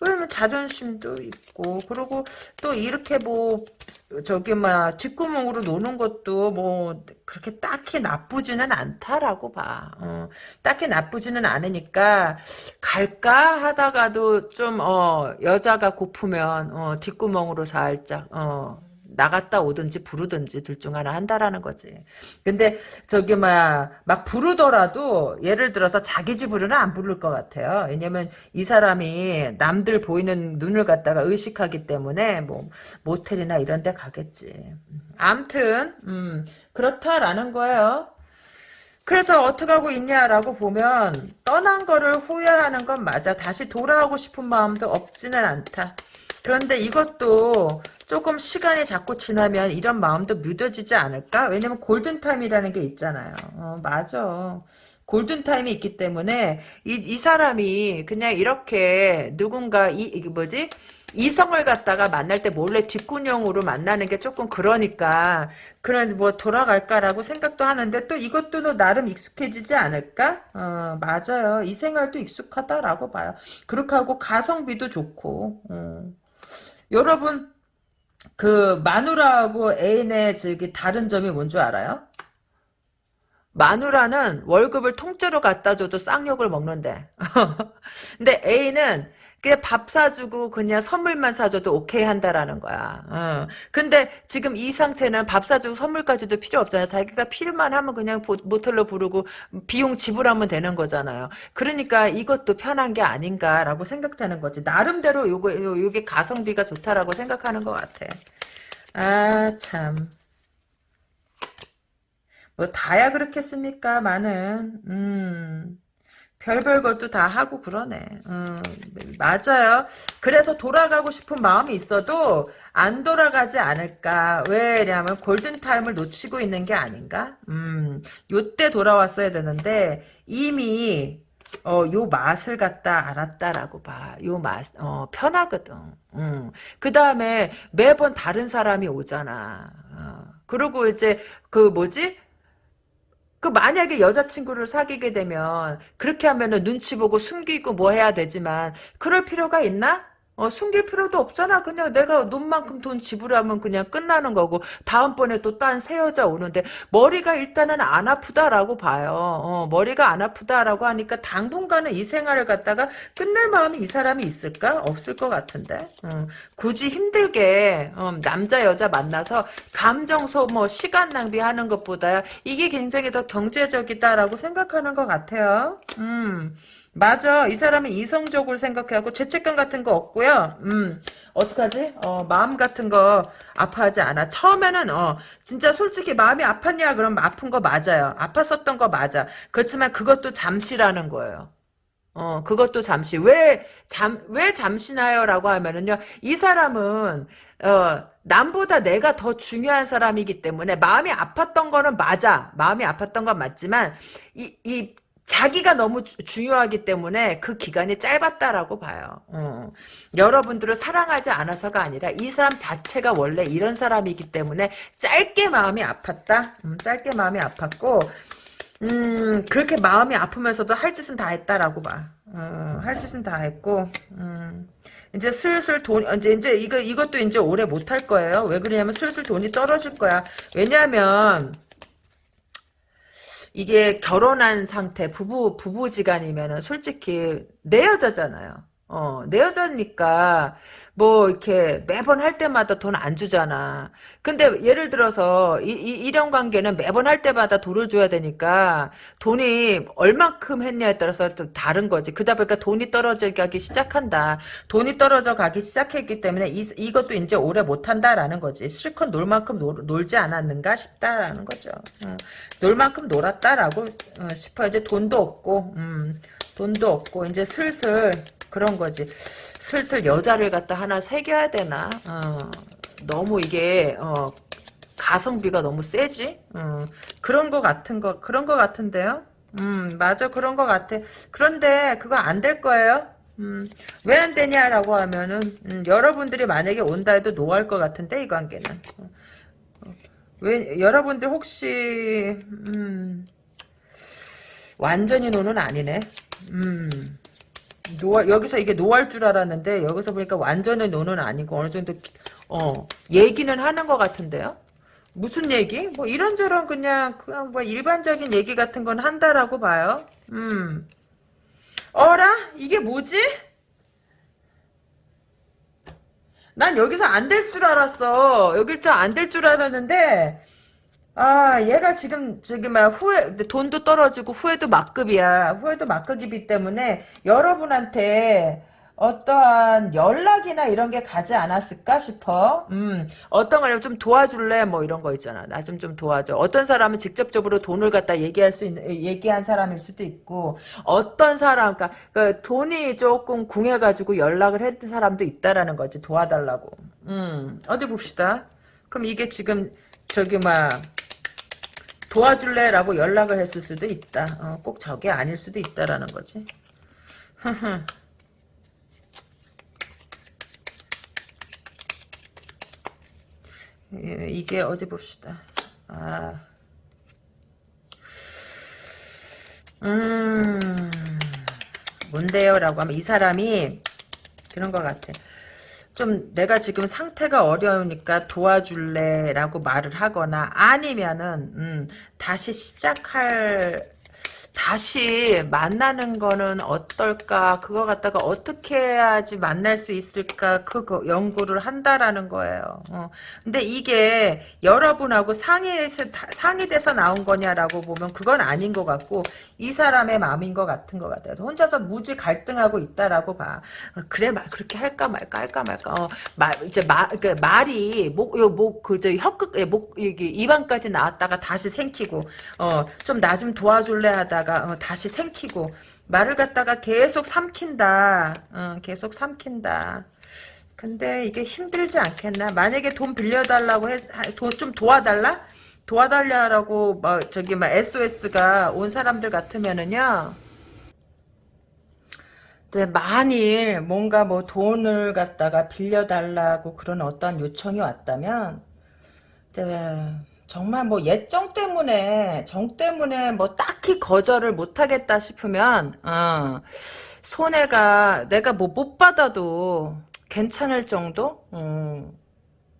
왜냐면 자존심도 있고 그리고 또 이렇게 뭐 저기 막 뒷구멍으로 노는 것도 뭐 그렇게 딱히 나쁘지는 않다라고 봐. 어, 딱히 나쁘지는 않으니까 갈까 하다가도 좀 어, 여자가 고프면 어, 뒷구멍으로 살짝 어, 나갔다 오든지 부르든지 둘 중 하나 한다라는 거지. 근데 저기 막, 막 부르더라도 예를 들어서 자기 집으로는 안 부를 것 같아요. 왜냐면 이 사람이 남들 보이는 눈을 갖다가 의식하기 때문에 뭐 모텔이나 이런 데 가겠지. 암튼 음, 그렇다라는 거예요. 그래서 어떻게 하고 있냐라고 보면 떠난 거를 후회하는 건 맞아. 다시 돌아오고 싶은 마음도 없지는 않다. 그런데 이것도 조금 시간이 자꾸 지나면 이런 마음도 묻어지지 않을까? 왜냐면 골든타임이라는 게 있잖아요. 어, 맞아. 골든타임이 있기 때문에 이, 이 사람이 그냥 이렇게 누군가 이, 이게 뭐지? 이성을 갖다가 만날 때 몰래 뒷구녕으로 만나는 게 조금 그러니까 그런 뭐 돌아갈까라고 생각도 하는데 또 이것도 나름 익숙해지지 않을까? 어, 맞아요. 이 생활도 익숙하다라고 봐요. 그렇게 하고 가성비도 좋고 어. 여러분 그 마누라하고 애인의 저기 다른 점이 뭔 줄 알아요? 마누라는 월급을 통째로 갖다 줘도 쌍욕을 먹는데. 근데 애인은 그냥 밥 사주고 그냥 선물만 사줘도 오케이 한다라는 거야. 어. 근데 지금 이 상태는 밥 사주고 선물까지도 필요 없잖아요. 자기가 필요만 하면 그냥 모텔로 부르고 비용 지불하면 되는 거잖아요. 그러니까 이것도 편한 게 아닌가라고 생각되는 거지. 나름대로 요거 요게 가성비가 좋다라고 생각하는 것 같아. 아 참. 뭐 다야 그렇겠습니까? 많은 음. 별별 것도 다 하고 그러네. 음, 맞아요. 그래서 돌아가고 싶은 마음이 있어도 안 돌아가지 않을까. 왜냐면 골든타임을 놓치고 있는 게 아닌가? 음, 요때 돌아왔어야 되는데 이미 어, 요 맛을 갖다 알았다라고 봐. 요 맛, 어, 편하거든. 음. 그 다음에 매번 다른 사람이 오잖아. 어. 그리고 이제 그 뭐지? 그 만약에 여자친구를 사귀게 되면 그렇게 하면은 눈치 보고 숨기고 뭐 해야 되지만 그럴 필요가 있나? 어, 숨길 필요도 없잖아. 그냥 내가 눈만큼 돈 지불하면 그냥 끝나는 거고, 다음번에 또 딴 새 여자 오는데, 머리가 일단은 안 아프다라고 봐요. 어, 머리가 안 아프다라고 하니까 당분간은 이 생활을 갖다가 끝낼 마음이 이 사람이 있을까? 없을 것 같은데. 어, 굳이 힘들게, 어, 남자, 여자 만나서 감정 소모, 시간 낭비하는 것보다 이게 굉장히 더 경제적이다라고 생각하는 것 같아요. 음. 맞아. 이 사람은 이성적으로 생각해갖고 죄책감 같은 거 없고요. 음, 어떡하지? 어, 마음 같은 거 아파하지 않아. 처음에는, 어, 진짜 솔직히 마음이 아팠냐? 그럼 아픈 거 맞아요. 아팠었던 거 맞아. 그렇지만 그것도 잠시라는 거예요. 어, 그것도 잠시. 왜, 잠, 왜 잠시나요? 라고 하면은요, 이 사람은, 어, 남보다 내가 더 중요한 사람이기 때문에 마음이 아팠던 거는 맞아. 마음이 아팠던 건 맞지만, 이, 이, 자기가 너무 주- 중요하기 때문에 그 기간이 짧았다라고 봐요. 어. 여러분들을 사랑하지 않아서가 아니라 이 사람 자체가 원래 이런 사람이기 때문에 짧게 마음이 아팠다. 음, 짧게 마음이 아팠고 음, 그렇게 마음이 아프면서도 할 짓은 다 했다라고 봐. 어, 할 짓은 다 했고, 음, 이제 슬슬 돈, 이제, 이제, 이거, 이것도 이제 오래 못 할 거예요. 왜 그러냐면 슬슬 돈이 떨어질 거야. 왜냐면, 이게 결혼한 상태, 부부, 부부지간이면은 솔직히 내 여자잖아요. 어, 내 여자니까, 뭐, 이렇게 매번 할 때마다 돈 안 주잖아. 근데 예를 들어서, 이, 이, 런 관계는 매번 할 때마다 돈을 줘야 되니까, 돈이 얼만큼 했냐에 따라서 또 다른 거지. 그러다 보니까 돈이 떨어져 가기 시작한다. 돈이 떨어져 가기 시작했기 때문에, 이, 이것도 이제 오래 못 한다라는 거지. 실컷 놀 만큼 놀, 놀지 않았는가 싶다라는 거죠. 어, 놀 만큼 놀았다라고 어, 싶어. 이제 돈도 없고, 음, 돈도 없고, 이제 슬슬, 그런 거지. 슬슬 여자를 갖다 하나 새겨야 되나? 어, 너무 이게 어, 가성비가 너무 세지? 어, 그런 거 같은 거 그런 거 같은데요? 음 맞아 그런 거 같아. 그런데 그거 안 될 거예요. 음, 왜 안 되냐라고 하면은 음, 여러분들이 만약에 온다 해도 노할 것 같은데 이 관계는. 어, 어, 왜 여러분들 혹시 음, 완전히 노는 아니네. 음. 노 여기서 이게 노할 줄 알았는데 여기서 보니까 완전히 노는 아니고 어느 정도 어 얘기는 하는 것 같은데요. 무슨 얘기? 뭐 이런저런 그냥 그냥 뭐 일반적인 얘기 같은 건 한다라고 봐요. 음. 어라? 이게 뭐지? 난 여기서 안 될 줄 알았어. 여길 안될 줄 알았는데 아, 얘가 지금, 저기, 막, 후회, 돈도 떨어지고, 후회도 막급이야. 후회도 막급이기 때문에, 여러분한테, 어떠한 연락이나 이런 게 가지 않았을까 싶어. 음, 어떤 걸 좀 도와줄래? 뭐 이런 거 있잖아. 나 좀 좀 도와줘. 어떤 사람은 직접적으로 돈을 갖다 얘기할 수 있는, 얘기한 사람일 수도 있고, 어떤 사람, 그러니까, 그 돈이 조금 궁해가지고 연락을 했던 사람도 있다라는 거지. 도와달라고. 음, 어디 봅시다. 그럼 이게 지금, 저기, 막, 도와줄래 라고 연락을 했을 수도 있다. 어, 꼭 저게 아닐 수도 있다라는 거지. 예, 이게 어디 봅시다. 아, 음, 뭔데요 라고 하면 이 사람이 그런 것 같아. 좀 내가 지금 상태가 어려우니까 도와줄래 라고 말을 하거나 아니면은 음, 다시 시작할 다시 만나는 거는 어떨까? 그거 갖다가 어떻게 해야지 만날 수 있을까? 그거 연구를 한다라는 거예요. 어. 근데 이게 여러분하고 상의해서 상의돼서 나온 거냐라고 보면 그건 아닌 것 같고 이 사람의 마음인 것 같은 것 같아요. 혼자서 무지 갈등하고 있다라고 봐. 어, 그래 말 그렇게 할까 말까 할까 말까. 어, 말 이제 말그 말이 목목그저 혀끝 목 여기 입안까지 나왔다가 다시 생기고 어좀 나 좀 도와줄래 하다가 갖다가 어, 다시 생키고 말을 갖다가 계속 삼킨다. 어, 계속 삼킨다. 근데 이게 힘들지 않겠나? 만약에 돈 빌려달라고 해, 돈 좀 도와달라? 도와달라고 뭐 저기 막 SOS가 온 사람들 같으면은요. 만일 뭔가 뭐 돈을 갖다가 빌려달라고 그런 어떤 요청이 왔다면 이제 정말 뭐 옛정 때문에 정 때문에 뭐 딱히 거절을 못 하겠다 싶으면 어, 손해가 내가 뭐 못 받아도 괜찮을 정도? 음,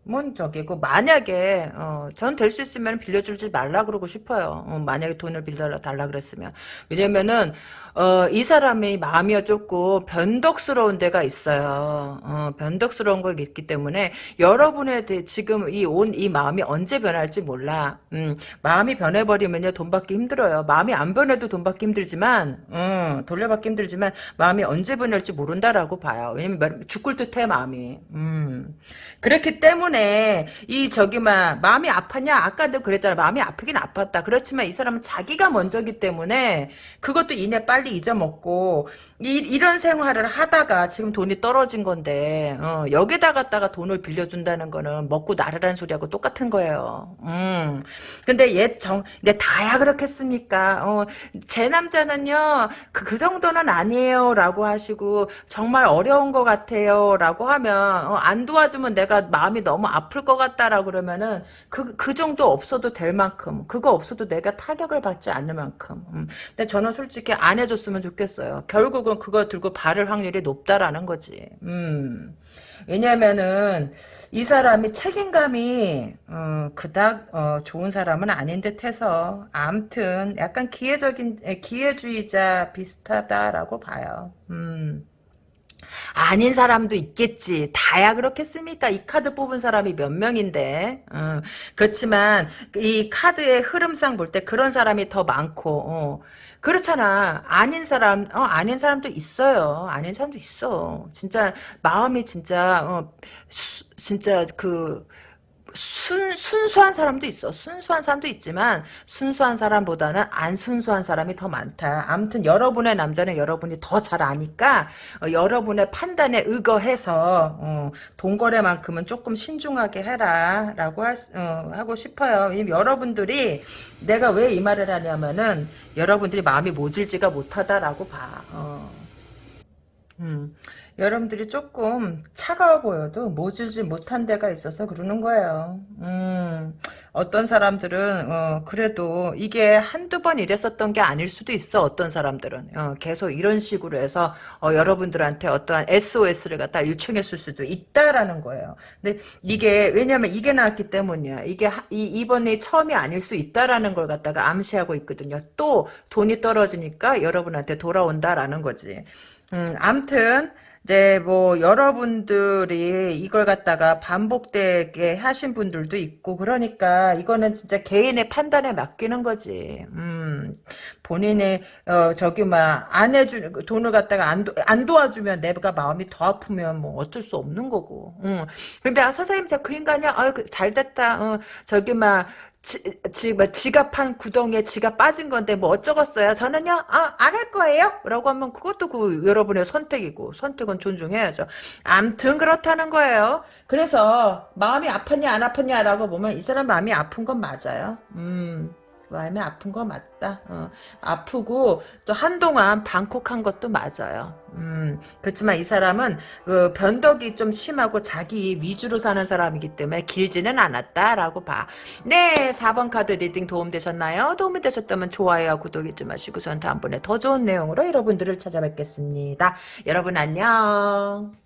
뭔 저기고 만약에 어, 전 될 수 있으면 빌려주지 말라 그러고 싶어요. 어, 만약에 돈을 빌려 달라 그랬으면 왜냐면은 어, 이 사람이 마음이 조금 변덕스러운 데가 있어요. 어, 변덕스러운 거 있기 때문에 여러분의 대- 지금 이 온 이 마음이 언제 변할지 몰라. 음, 마음이 변해버리면요 돈 받기 힘들어요. 마음이 안 변해도 돈 받기 힘들지만 음, 돌려받기 힘들지만 마음이 언제 변할지 모른다라고 봐요. 왜냐면 죽을 듯해 마음이. 음. 그렇기 때문에 이 저기 막 마음이 아팠냐 아까도 그랬잖아 마음이 아프긴 아팠다 그렇지만 이 사람은 자기가 먼저기 때문에 그것도 이내 빨리 잊어먹고 이, 이런 생활을 하다가 지금 돈이 떨어진 건데 어, 여기다 갖다가 돈을 빌려준다는 거는 먹고 나르라는 소리하고 똑같은 거예요. 음. 근데 얘정 근데 다야 그렇겠습니까? 어, 제 남자는요 그, 그 정도는 아니에요 라고 하시고 정말 어려운 것 같아요 라고 하면 어, 안 도와주면 내가 마음이 너무 아플 것 같다라고 그러면은 그, 그 정도 없어도 될 만큼 그거 없어도 내가 타격을 받지 않을 만큼. 음. 근데 저는 솔직히 안 해 줬으면 좋겠어요 결국은 그거 들고 바를 확률이 높다라는 거지 음. 왜냐면은 이 사람이 책임감이 어, 그닥 어, 좋은 사람은 아닌 듯해서 암튼 약간 기회적인 에, 기회주의자 비슷하다라고 봐요. 음. 아닌 사람도 있겠지. 다야 그렇겠습니까? 이 카드 뽑은 사람이 몇 명인데. 어, 그렇지만 이 카드의 흐름상 볼 때 그런 사람이 더 많고 어, 그렇잖아. 아닌 사람, 어, 아닌 사람도 있어요. 아닌 사람도 있어. 진짜 마음이 진짜 어, 수, 진짜 그 순, 순수한 사람도 있어. 순수한 사람도 있지만 순수한 사람보다는 안 순수한 사람이 더 많다. 아무튼 여러분의 남자는 여러분이 더 잘 아니까 어, 여러분의 판단에 의거해서 어, 돈거래만큼은 조금 신중하게 해라 라고 할, 수- 어, 하고 싶어요. 여러분들이 내가 왜 이 말을 하냐면은 여러분들이 마음이 모질지가 못하다라고 봐. 어. 음, 여러분들이 조금 차가워 보여도 모질지 못한 데가 있어서 그러는 거예요. 음, 어떤 사람들은, 어, 그래도 이게 한두 번 이랬었던 게 아닐 수도 있어, 어떤 사람들은. 어, 계속 이런 식으로 해서, 어, 여러분들한테 어떠한 SOS를 갖다 요청했을 수도 있다라는 거예요. 근데 이게, 왜냐면 이게 나왔기 때문이야. 이게, 하- 이, 이번이 처음이 아닐 수 있다라는 걸 갖다가 암시하고 있거든요. 또 돈이 떨어지니까 여러분한테 돌아온다라는 거지. 음, 암튼, 이제 뭐 여러분들이 이걸 갖다가 반복되게 하신 분들도 있고 그러니까 이거는 진짜 개인의 판단에 맡기는 거지. 음, 본인이 어 저기 막안 해주 돈을 갖다가 안, 도, 안 도와주면 내가 마음이 더 아프면 뭐 어쩔 수 없는 거고. 음. 근데 아 선생님 저 그 인간이야. 아유 그, 잘 됐다. 어, 저기 막 지, 지, 뭐 지갑 한 구덩이에 지갑 빠진 건데 뭐 어쩌겠어요? 저는요, 아, 안 할 거예요? 라고 하면 그것도 그 여러분의 선택이고, 선택은 존중해야죠. 암튼 그렇다는 거예요. 그래서 마음이 아팠냐, 안 아팠냐라고 보면 이 사람 마음이 아픈 건 맞아요. 음. 마음이 아픈 거 맞다. 어, 아프고 또 한동안 방콕한 것도 맞아요. 음, 그렇지만 이 사람은 그 변덕이 좀 심하고 자기 위주로 사는 사람이기 때문에 길지는 않았다라고 봐. 네, 4번 카드 reading 도움되셨나요? 도움이 되셨다면 좋아요와 구독 잊지 마시고 전 다음번에 더 좋은 내용으로 여러분들을 찾아뵙겠습니다. 여러분 안녕.